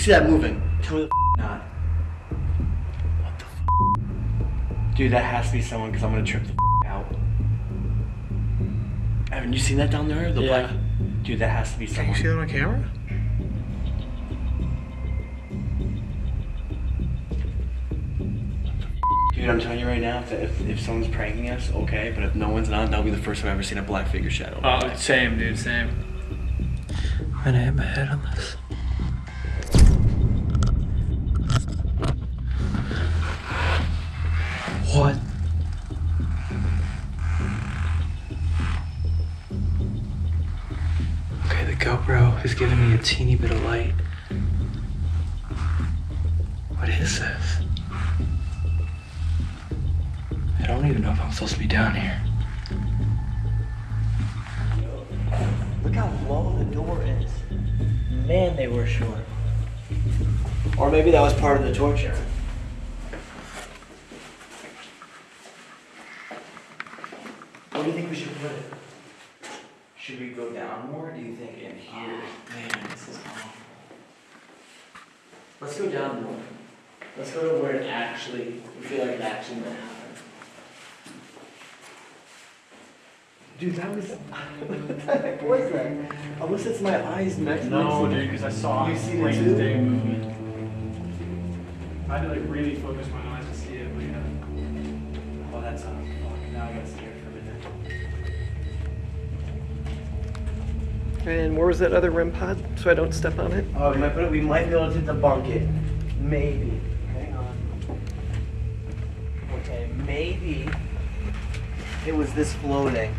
See that moving? Tell me the f not. What the f? Dude, that has to be someone because I'm gonna trip the f out. Evan, you seen that down there? The Yeah. black. Dude, that has to be someone. Can you see that on camera? Dude, I'm telling you right now, if, if, if someone's pranking us, okay, but if no one's not, that'll be the first time I've ever seen a black figure shadow. Oh, same, dude, same. I'm gonna hit my head on this. Bit of light. What is this? I don't even know if I'm supposed to be down here. Look how low the door is. Man, they were short. Or maybe that was part of the torture. Where do you think we should put it? Should we go down more? or Do you think in here? man, this is long. Let's go down more. Let's go to where it actually, we feel like it actually might happen. Dude, that was. what the heck was that? Unless it's my eyes next No, dude, because I saw You it seen it right too? day movement. I had to like really focus my eyes to see it, but yeah. Oh, that's uh, fuck. Now I got scared for a minute. And where was that other REM pod so I don't step on it? Oh, we might put it. We might be able to debunk it. Maybe. Hang on. Okay, maybe it was this floating,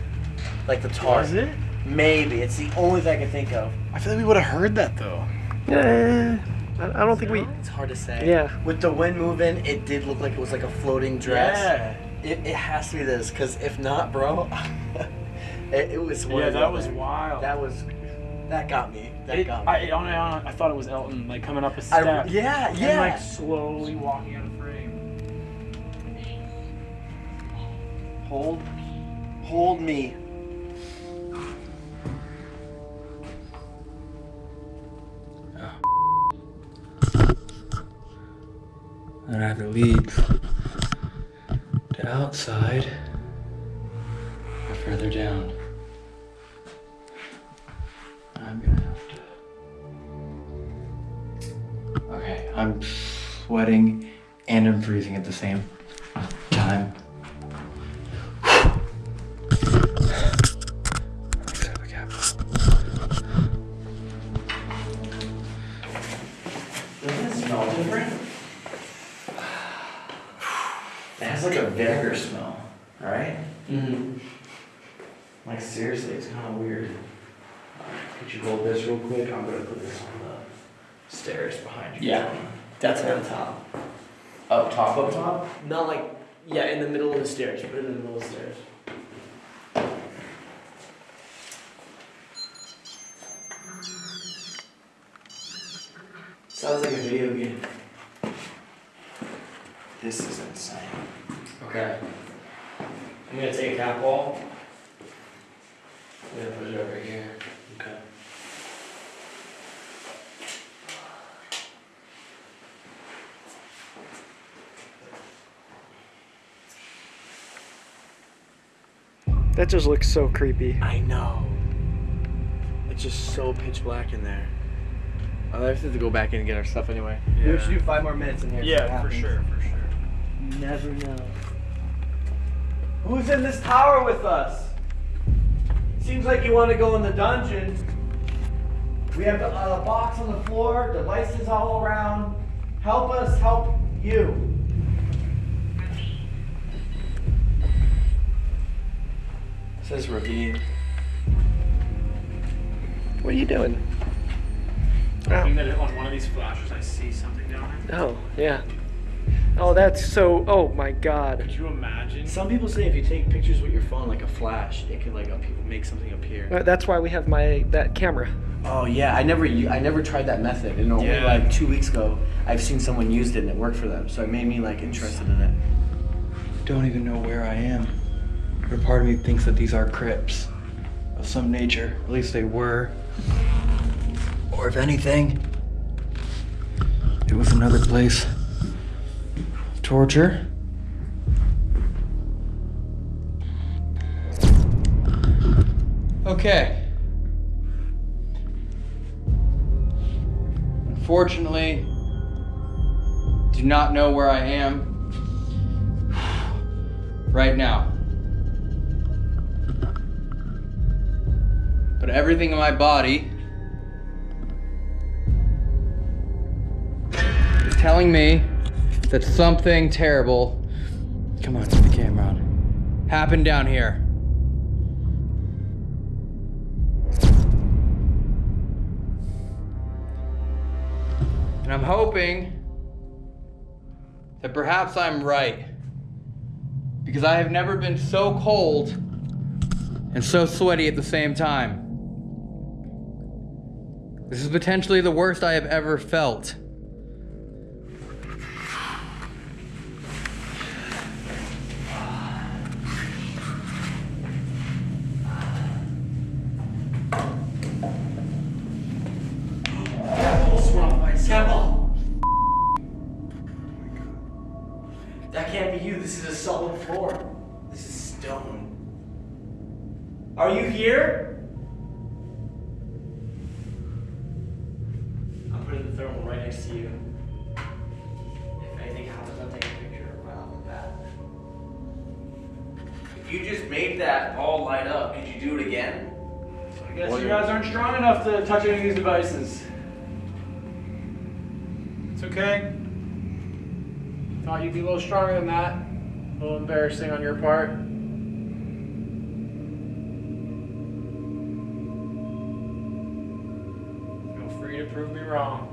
like the tar. Was it? Maybe it's the only thing I can think of. I feel like we would have heard that though. Yeah, I I don't think we. It's hard to say. Yeah. With the wind moving, it did look like it was like a floating dress. Yeah. It, it has to be this, because if not, bro, it, it was. one Yeah, that them. was wild. That was. That got me. That It, got me. I, I, I, I thought it was Elton, like coming up a step. yeah, And yeah. like slowly walking out of frame. Hold. Hold me. And I have to leave to outside or further down. I'm gonna have to. Okay, I'm sweating and I'm freezing at the same time. Mm-hmm. Like seriously, it's kind of weird. Could you hold this real quick? I'm gonna put this on the stairs behind you. Yeah, that's on top. Up top, up top? Not like yeah, in the middle of the stairs. Put it in the middle of the stairs. Sounds like a video game. This is insane. Okay. I'm gonna take a cat ball. I'm gonna put it over here. Okay. That just looks so creepy. I know. It's just so pitch black in there. I'll have to go back in and get our stuff anyway. We should do five more minutes in here. Yeah, for sure, for sure. You never know. Who's in this tower with us? Seems like you want to go in the dungeon. We have a uh, box on the floor, devices all around. Help us help you. says Ravine. What are you doing? I think that on one of these flashes I see something down there. Oh, yeah. Oh, that's so. Oh my God. Could you imagine? Some people say if you take pictures with your phone like a flash, it can like make something appear. Uh, That's why we have my that camera. Oh yeah, I never I never tried that method, and only Yeah. like two weeks ago I've seen someone used it and it worked for them, so it made me like interested in it. Don't even know where I am. But part of me thinks that these are crypts of some nature. At least they were. Or if anything, it was another place. Torture. Okay. Unfortunately, do not know where I am right now. But everything in my body is telling me that something terrible, come on, put the camera on, happened down here. And I'm hoping that perhaps I'm right. Because I have never been so cold and so sweaty at the same time. This is potentially the worst I have ever felt. Touch any of these devices. It's okay. Thought you'd be a little stronger than that. A little embarrassing on your part. Feel free to prove me wrong.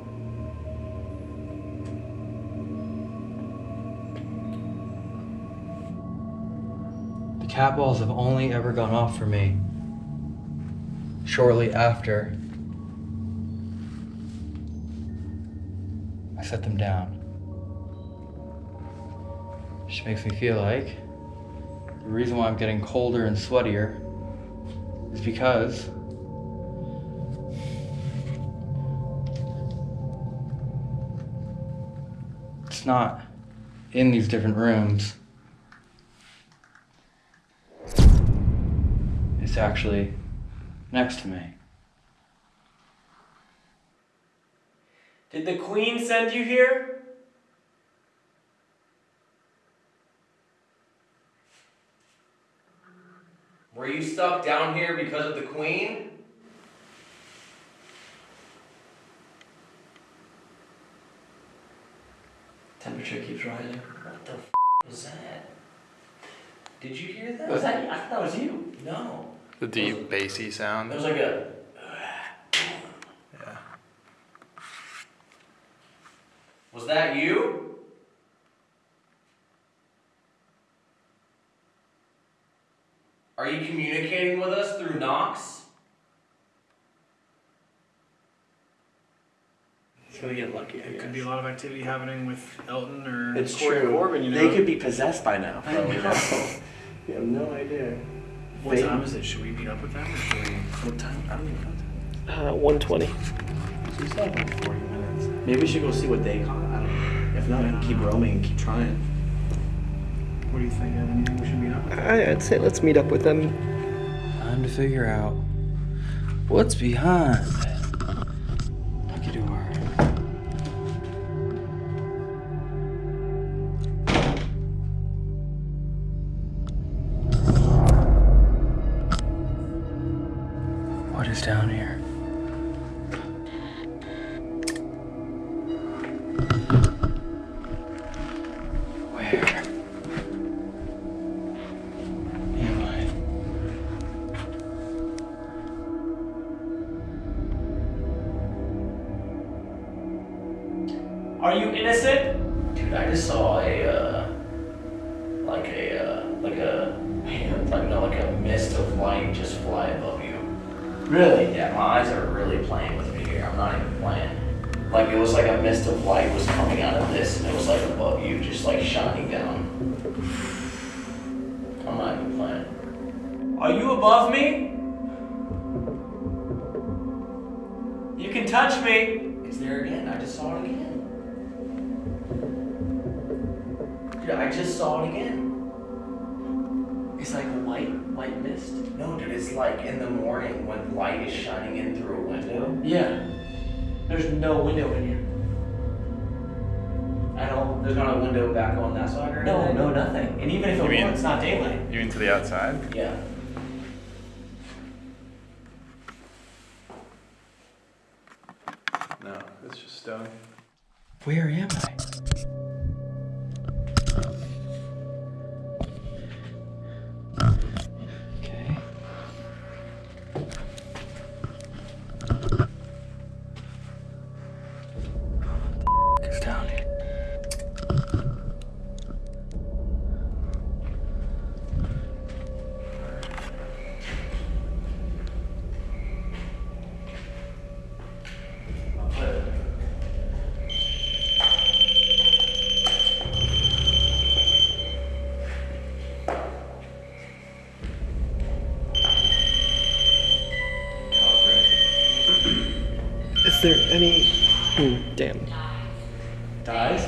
The cat balls have only ever gone off for me shortly after set them down. Which makes me feel like the reason why I'm getting colder and sweatier is because it's not in these different rooms. It's actually next to me. Did the queen send you here? Were you stuck down here because of the queen? Temperature keeps rising. What the f was that? Did you hear that? Was that? I thought that was you. No. The deep bassy sound. It was like a. Was that you? Are you communicating with us through Knox? It's gonna get lucky. I There guess. could be a lot of activity happening with Elton or It's Corey true. Corbin, you know. They could be possessed by now. I Bro. know. you have no idea. What They- time is it? Should we meet up with them or should we? What time? I don't even know. Uh, 120. So we still have like 40 minutes. Maybe we should go see what they call it. I don't know. If not, we can keep roaming and keep trying. What do you think? Evan? You think we should meet up? with them? I, I'd say let's meet up with them. Time to figure out what's behind just saw it again. It's like a white, white mist. No, dude, it's like in the morning when light is shining in through a window. Yeah. There's no window in here. At all. There's not a window back on that side or No, anything? no, no, nothing. And even if You it mean- were, it's not daylight. You mean to the outside? Yeah. No, it's just stone. Where am I? There any. Hmm, damn. Dies?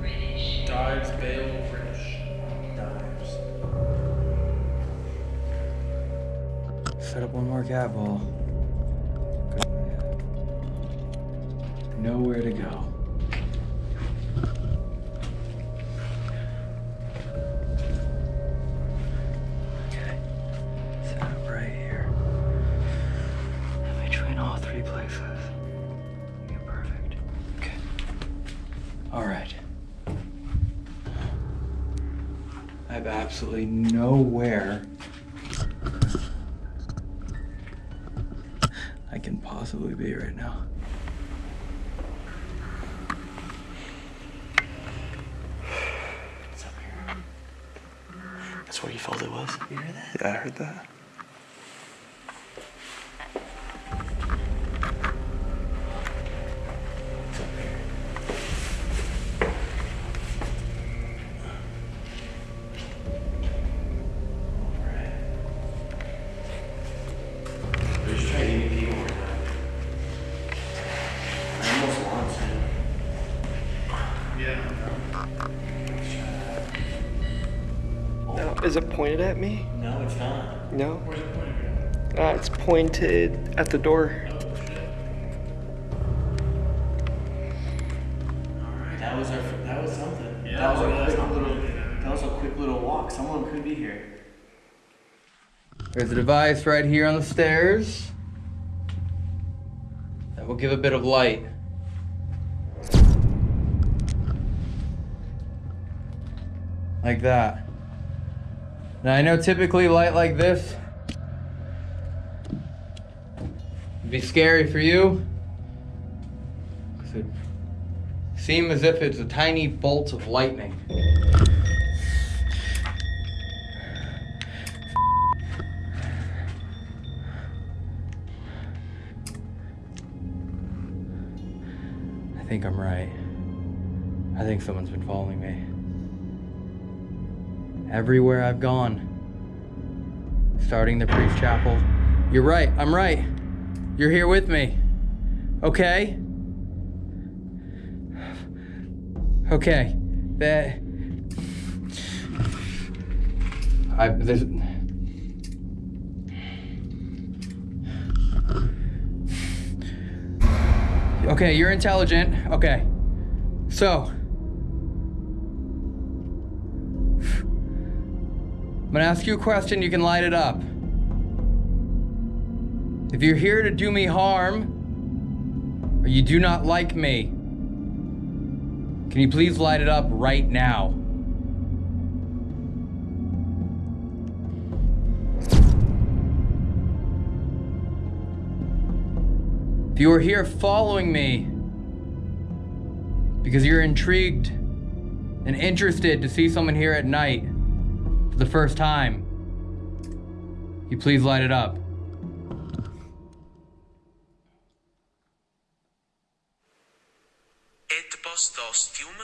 British. Dives, Bale, British. Dives. Set up one more cat ball. It. No, is it pointed at me? No, it's not. No. Pointed at? It's pointed at the door. That was our. That was something. that was a quick little. That was a quick little walk. Someone could be here. There's a device right here on the stairs that will give a bit of light. Like that. Now I know typically light like this would be scary for you. 'cause it seems as if it's a tiny bolt of lightning. I think I'm right. I think someone's been following me. Everywhere I've gone. Starting the priest chapel. You're right, I'm right. You're here with me. Okay? Okay. That. I. There's. Okay, you're intelligent. Okay. So. I'm gonna ask you a question, you can light it up. If you're here to do me harm, or you do not like me, can you please light it up right now? If you are here following me because you're intrigued and interested to see someone here at night for the first time, you please light it up. Et post ostium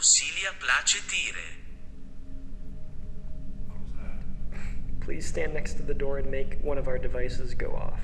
stent consilia placetire. Please stand next to the door and make one of our devices go off.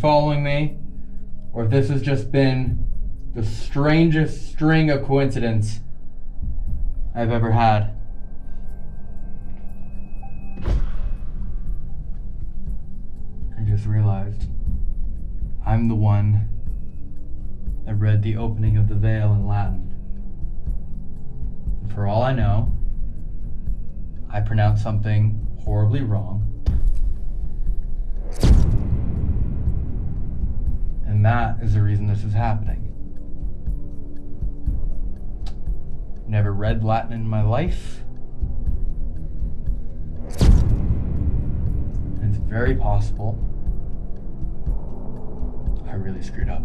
Following me, or if this has just been the strangest string of coincidence I've ever had. I just realized I'm the one that read the opening of the veil in Latin. For all I know, I pronounced something horribly wrong. That is the reason this is happening. Never read Latin in my life. It's very possible I really screwed up.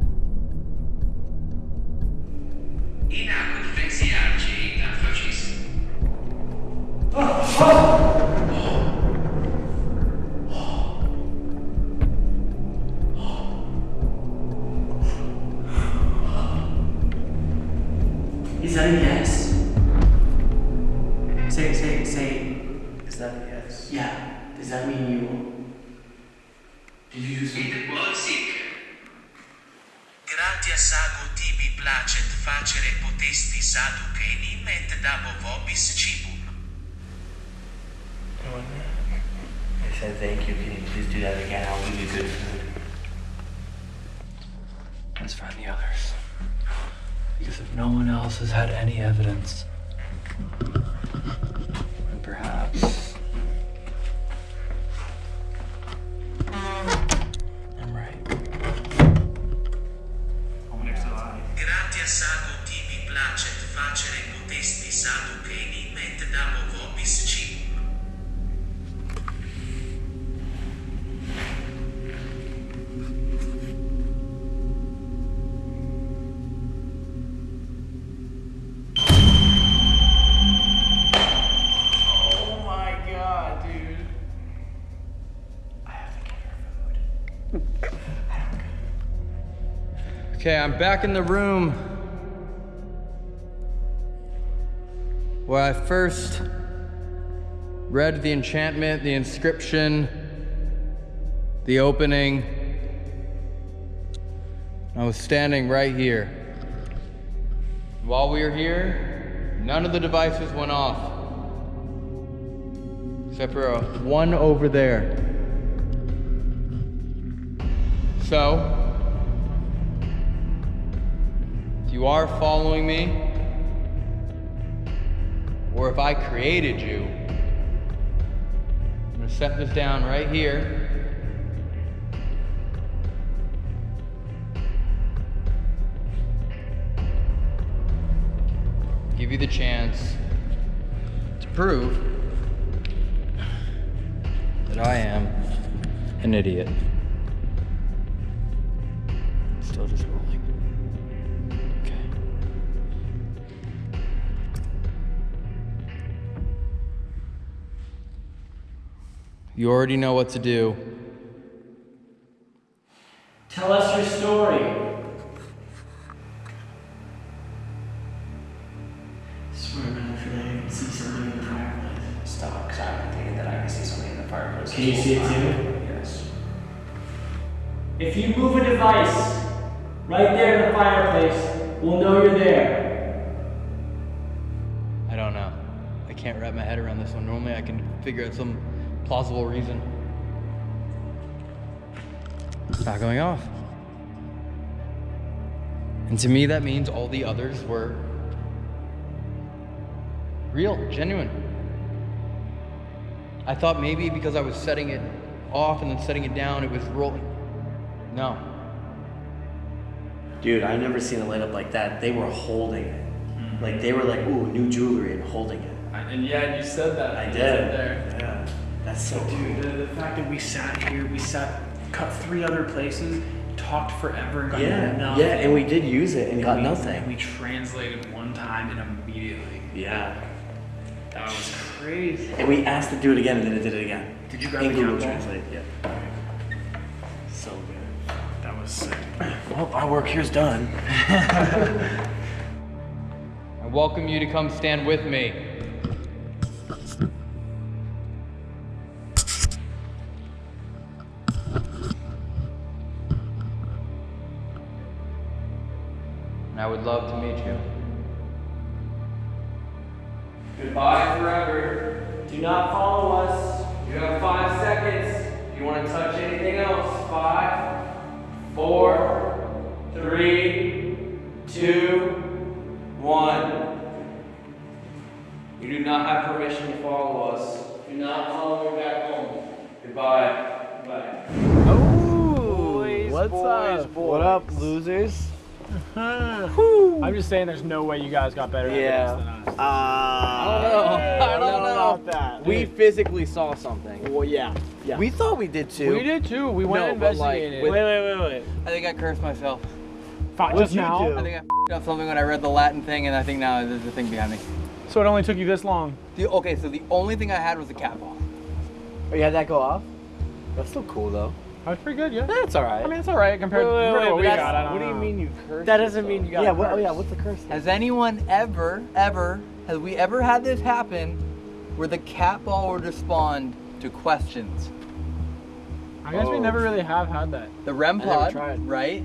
In acque differenziarci da facissimo. Is Okay, I'm back in the room where I first read the enchantment, the inscription, the opening. I was standing right here. While we were here, none of the devices went off. Except for uh, one over there. So, you are following me, or if I created you, I'm gonna set this down right here. Give you the chance to prove that I am an idiot. Still just You already know what to do. Tell us your story. I Swear man, I feel like I can see something in the fireplace. Stop, because I'm thinking that I can see something in the fireplace. Can you see it too? Yes. If you move a device right there in the fireplace, we'll know you're there. I don't know. I can't wrap my head around this one. Normally I can figure out some plausible reason. It's not going off. And to me, that means all the others were real, genuine. I thought maybe because I was setting it off and then setting it down, it was rolling. No. Dude, I've never seen a light up like that. They were holding it. Hmm. Like they were like, ooh, new jewelry and holding it. And yeah, you said that. I You did. Said There. Yeah. That's so Dude, the, the fact that we sat here, we sat, cut three other places, talked forever and got Yeah, nothing. yeah, and we did use it and got we, nothing. And we translated one time and immediately. Yeah. That was crazy. And we asked to do it again and then it did it again. Did you grab In the Google? Translate? Yeah. So good. That was sick. Well, our work here's done. I welcome you to come stand with me. I would love to meet you. Goodbye forever. Do not follow us. You have five seconds. If you want to touch anything else, five, four, three, two, one. You do not have permission to follow us. Do not follow me back home. Goodbye. Goodbye. What's up? What up, losers? I'm just saying, there's no way you guys got better Yeah. evidence than us. Uh, I don't know. I don't know. about that. We physically saw something. Well, yeah, yeah. We thought we did too. We did too. We went No, and but, like, with- wait, wait, wait, wait. I think I cursed myself. Fi- just now? do? I think I f***ed up something when I read the Latin thing, and I think now there's a thing behind me. So it only took you this long. The, okay, so the only thing I had was a cat ball. Oh, you had that go off? That's still cool though. That's pretty good, yeah. That's alright. I mean, it's all right compared Wait, wait, to wait, what we got. I don't what do you mean you cursed? That doesn't mean you got Yeah, a what, oh yeah, what's the curse? Has anyone ever, ever, has we ever had this happen where the cat ball would respond to questions? I guess we Oh. never really have had that. The REM I never pod, tried. right?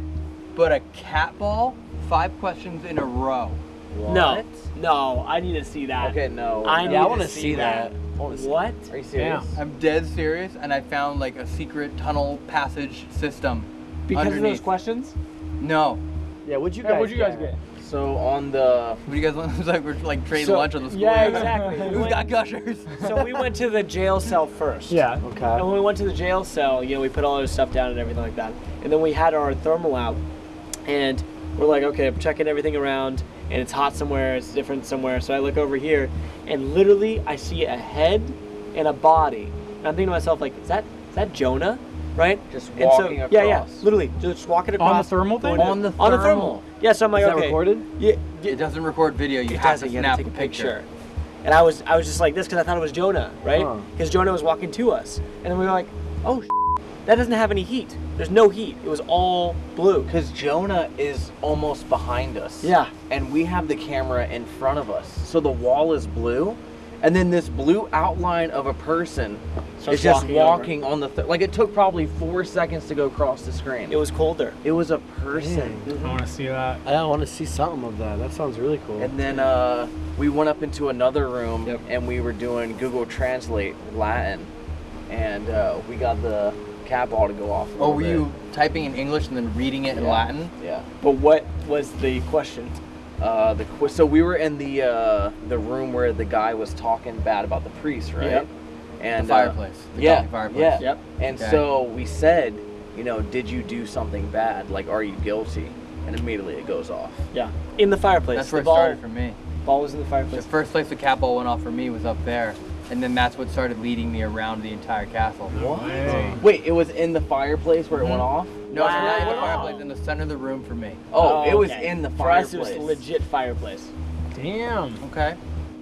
But a cat ball, five questions in a row. No, no, I need to see that. Okay, no. I yeah, need I want to see see that. that. I wanna see- What? Are you serious? I'm dead serious, and I found like a secret tunnel passage system. Because of those questions? No. Yeah, what'd you Yeah, guys what'd you guys get? So on the What do you guys want? It's like we're like trading So- lunch on the school. yeah, exactly. Who's got gushers? So we went to the jail cell first. Yeah. Okay. And when we went to the jail cell, you know, we put all our stuff down and everything like that. And then we had our thermal out, and we're like, okay, I'm checking everything around, and it's hot somewhere, it's different somewhere. So I look over here, and literally I see a head and a body. And I'm thinking to myself, like, is that is that Jonah? Right? Just And so- walking Yeah, yeah. Literally, just walking across. On the thermal thing? On the on the thermal. thermal. Yeah. So I'm like, Is that okay. recorded? Yeah. It doesn't record video. You It have to you have snap to take a picture. And I was I was just like this because I thought it was Jonah, right? Huh. Because Jonah was walking to us, and then we were like, oh, that doesn't have any heat. There's no heat. It was all blue. Because Jonah is almost behind us. Yeah. And we have the camera in front of us. So the wall is blue. And then this blue outline of a person Starts is just walking walking on the. Th- like it took probably four seconds to go across the screen. It was colder. It was a person. I want to see that. I want to see something of that. That sounds really cool. And then uh, we went up into another room and we were doing Google Translate Latin, and uh, we got the cat ball to go off. Oh, were bit. you typing in English and then reading it in Latin? Yeah. But what was the question? Uh, the qu- so we were in the uh, the room where the guy was talking bad about the priest, right? Yep. And The uh, fireplace, the yeah, fireplace. yeah. Yep. And Okay. so we said, you know, did you do something bad? Like, are you guilty? And immediately it goes off. Yeah. In the fireplace. That's the where it ball, started for me. Ball was in the fireplace. The first place the cat ball went off for me was up there, and then that's what started leading me around the entire castle. What? Way. Wait, it was in the fireplace where it went mm-hmm. off? No, it's not in the fireplace. In the center of the room for me. Oh, oh it was okay. in the For us, fireplace. it was legit fireplace. Damn. Okay.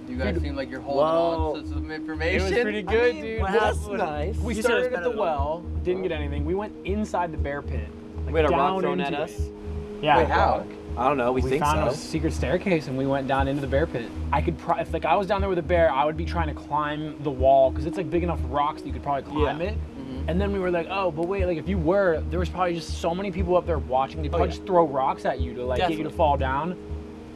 You guys seem like you're holding Well, on to some information. It information. was pretty good, mean, dude. well, that's nice. We You said it was started at the than well, didn't get anything. We went inside the bear pit. Like We had a rock down thrown at us? it. Yeah. Wait, how? I don't know. We, We think found so. a secret staircase and we went down into the bear pit. I could, pro- if like I was down there with a bear, I would be trying to climb the wall because it's like big enough rocks that you could probably climb Yeah. it. And then we were like, oh, but wait, like if you were, there was probably just so many people up there watching. They probably yeah. just throw rocks at you to like get you to fall down.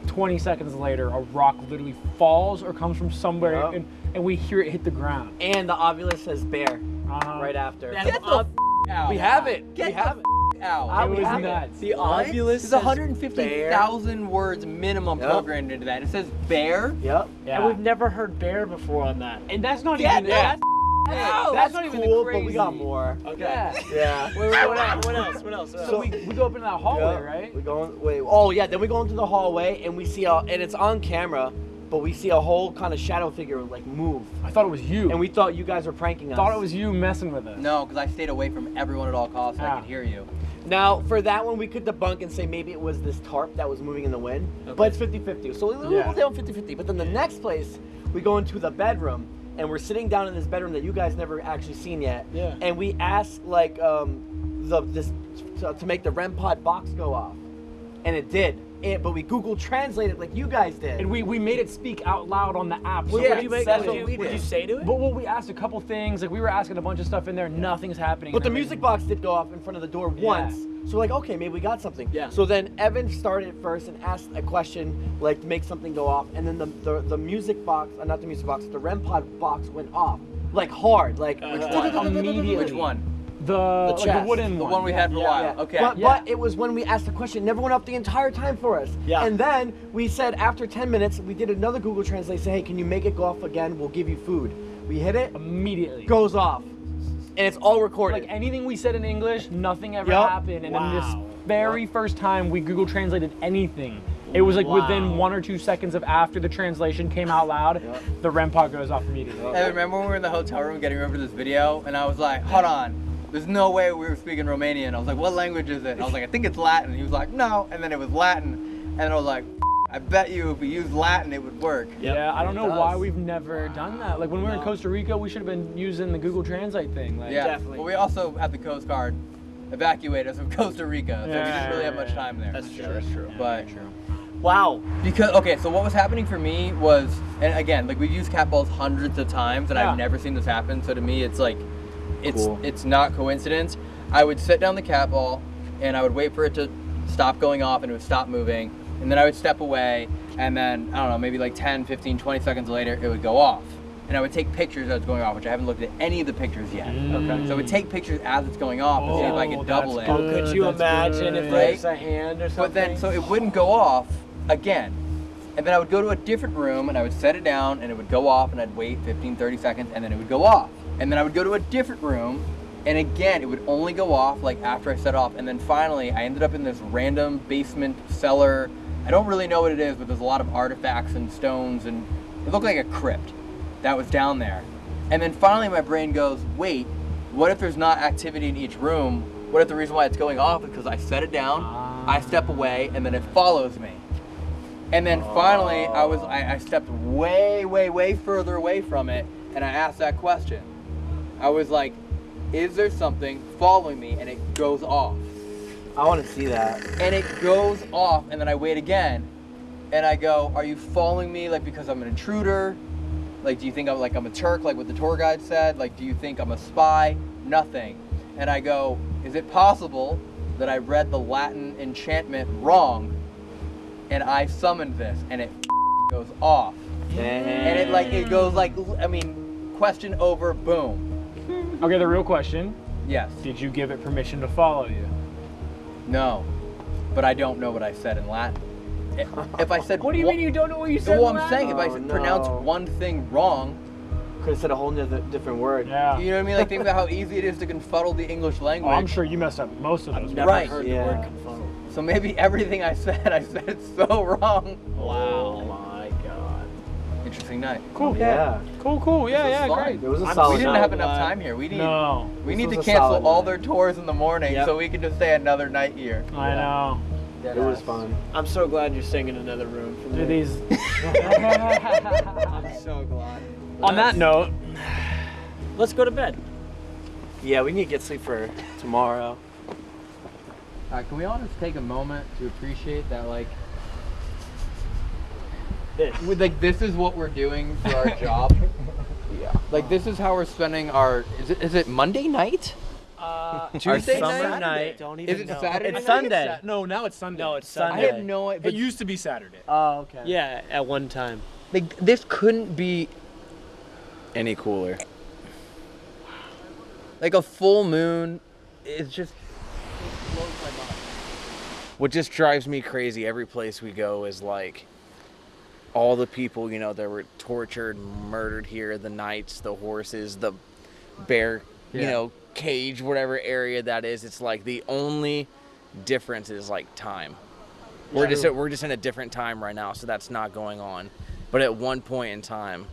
20 seconds later, a rock literally falls or comes from somewhere, Yup. and, and we hear it hit the ground. And the Ovilus says bear Uh-huh. right after. Get the f- out. We have it. Get we the have it. Out. It was have nuts. The What? Ovilus There's 150,000 words minimum Yep. programmed into that. It says bear. bear. Yep. Yeah. And we've never heard bear before on that. And that's not Get even that that's, out. that's not even the cool, but we got more. Okay. Yeah. Yeah. Wait, wait, what else? What else? What else? What else? So we, we go up into that hallway, Yeah. right? We go in, wait. Oh yeah. Then we go into the hallway and we see a, and it's on camera, but we see a whole kind of shadow figure like move. I thought it was you. And we thought you guys were pranking us. thought it was you messing with us. No, because I stayed away from everyone at all costs so I could hear you. Now, for that one, we could debunk and say maybe it was this tarp that was moving in the wind, but it's 50 50. So we- we'll Yeah. down 50 50. But then the next place, we go into the bedroom, and we're sitting down in this bedroom that you guys never actually seen yet. Yeah. And we ask, like, um, the this to, to make the REM pod box go off. And it did. It, but we Google translated like you guys did. And we, we made it speak out loud on the app. Well, so yeah, it you make- that's it. what we Would you did. say to it? But well, we asked a couple things. Like we were asking a bunch of stuff in there. Nothing's happening. But the And music box did go off in front of the door Yeah. once. So like, okay, maybe we got something. Yeah. So then Evan started first and asked a question like to make something go off, and then the the, the music box, uh, not the music box, the REM pod box went off like hard, like Which one? Immediately. Which one? The, like the wooden The one. one we had for a while. Yeah. Okay. But, Yeah. but it was when we asked the question, it never went up the entire time for us. Yeah. And then we said after 10 minutes, we did another Google Translate, say, hey, can you make it go off again? We'll give you food. We hit it, Immediately. goes off. And it's all recorded. Like anything we said in English, nothing ever Yup. happened. And Wow. then this very first time we Google translated anything, it was like within one or two seconds of after the translation came out loud, the REM pod goes off immediately. I remember when we were in the hotel room getting ready for this video, and I was like, hold on. There's no way we were speaking Romanian. I was like, what language is it? And I was like, I think it's Latin. He was like, no. And then it was Latin. And I was like, I bet you if we used Latin, it would work. Yeah, I don't it know why we've never done that. Like when we were in Costa Rica, we should have been using the Google Translate thing. Like, Yeah. Definitely. But we also had the Coast Guard evacuate us from Costa Rica, so we didn't really have much time there. That's true. That's true. But Wow. because okay, so what was happening for me was, and again, like we've used cat balls hundreds of times, and Yeah. I've never seen this happen. So to me, it's like, it's Cool. it's not coincidence. I would set down the cat ball, and I would wait for it to stop going off, and it would stop moving, and then I would step away, and then I don't know, maybe like 10, 15, 20 seconds later, it would go off. And I would take pictures as it's going off, which I haven't looked at any of the pictures yet. Okay. So I would take pictures as it's going off to see if I Oh, could double it. Oh, could you That's imagine good. if Right? there's a hand or something? But then, so it wouldn't go off again. And then I would go to a different room and I would set it down and it would go off and I'd wait 15, 30 seconds and then it would go off. And then I would go to a different room and again, it would only go off like after I set off. And then finally, I ended up in this random basement cellar. I don't really know what it is, but there's a lot of artifacts and stones and it looked like a crypt that was down there. And then finally, my brain goes, wait, what if there's not activity in each room? What if the reason why it's going off is because I set it down, I ah. step away, and then it follows me? And then finally, I was I, I stepped way, way, way further away from it, and I asked that question. I was like, is there something following me? And it goes off. I want to see that. And it goes off, and then I wait again, and I go, "Are you following me like because I'm an intruder? Like, do you think I'm like I'm a Turk, like what the tour guide said? Like, do you think I'm a spy? Nothing." And I go, "Is it possible that I read the Latin enchantment wrong, and I summoned this, and it goes off?" And it like it goes like I mean, question over, boom. Okay, the real question. Yes. Did you give it permission to follow you? No, but I don't know what I said in Latin. If- If I said What do you one- mean you don't know what you said? Well, I'm Latin? saying if I Oh, pronounce no. one thing wrong, Could have said a whole nother different word. Yeah. you know what I mean? Like think about how easy it is to confuddle the English Oh, language. I'm sure you messed up most of those. Never Right. heard Yeah. the word confuddle. So maybe everything I said, I said it so wrong. Wow. my God. Interesting night. Cool. Yeah. Cool, cool. Yeah, yeah, fun. great. It was a I'm- solid we didn't night. have enough glad. time here. We need No, we This need to cancel all night. their tours in the morning Yep. so we can just stay another night here. I know. It was fun. I'm so glad you're staying in another room. For Do me. these. I'm so glad. On that note, Let's go to bed. Yeah, we need to get sleep for tomorrow. Uh, can we all just take a moment to appreciate that, like, This. with, like this is what we're doing for our job? Yeah. Like this is how we're spending our. Is it, is it Monday night? Uh, Tuesday night? summer night. Don't Is even it know. Saturday? It's I think Sunday. Sa- no, now it's Sunday. No, it's Sunday. I Sunday. have no idea. It used to be Saturday. Oh, okay. Yeah, at one time. Like this couldn't be any cooler. Like a full moon is just what just drives me crazy every place we go is like all the people, you know, that were tortured, murdered here, the knights, the horses, the bear, you know, cage, whatever area that is. It's like the only difference is like time. We're just we're just in a different time right now, so that's not going on. But at one point in time,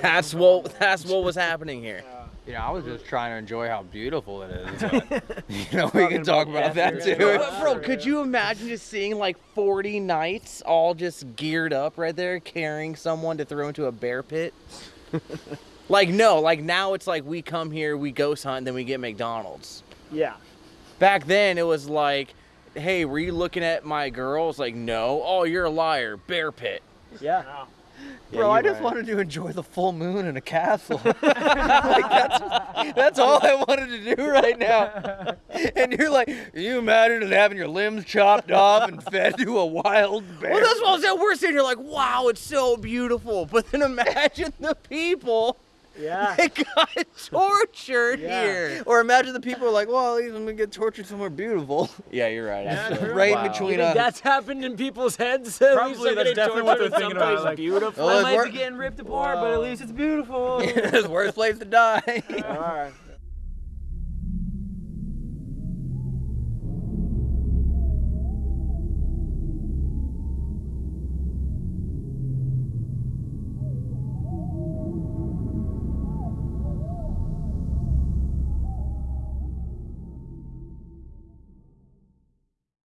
that's what that's what was happening here. You know, I was just trying to enjoy how beautiful it is. but- You know, we can talk about that too. Bro, could you imagine just seeing like 40 knights all just geared up right there, carrying someone to throw into a bear pit? like no, like now it's like we come here, we ghost hunt, then we get McDonald's. Yeah. Back then it was like, hey, were you looking at my girls? Like, no. Oh, you're a liar. Bear pit. Yeah. Bro, I just wanted to enjoy the full moon in a castle. like that's, that's all I wanted to do right now. And you're like, you imagine having your limbs chopped off and fed to a wild bear? Well, that's what I was saying. We're sitting here like, wow, it's so beautiful. But then imagine the people Yeah. that got tortured here. Or imagine the people are like, well, at least I'm gonna get tortured somewhere beautiful. Yeah, you're right. actually. right in between us. that's happened in people's heads? At Probably least that's definitely what they're thinking about, someplace like, beautiful. Well, I it's might be getting ripped apart, but at least it's beautiful. it's the worst place to die. All right.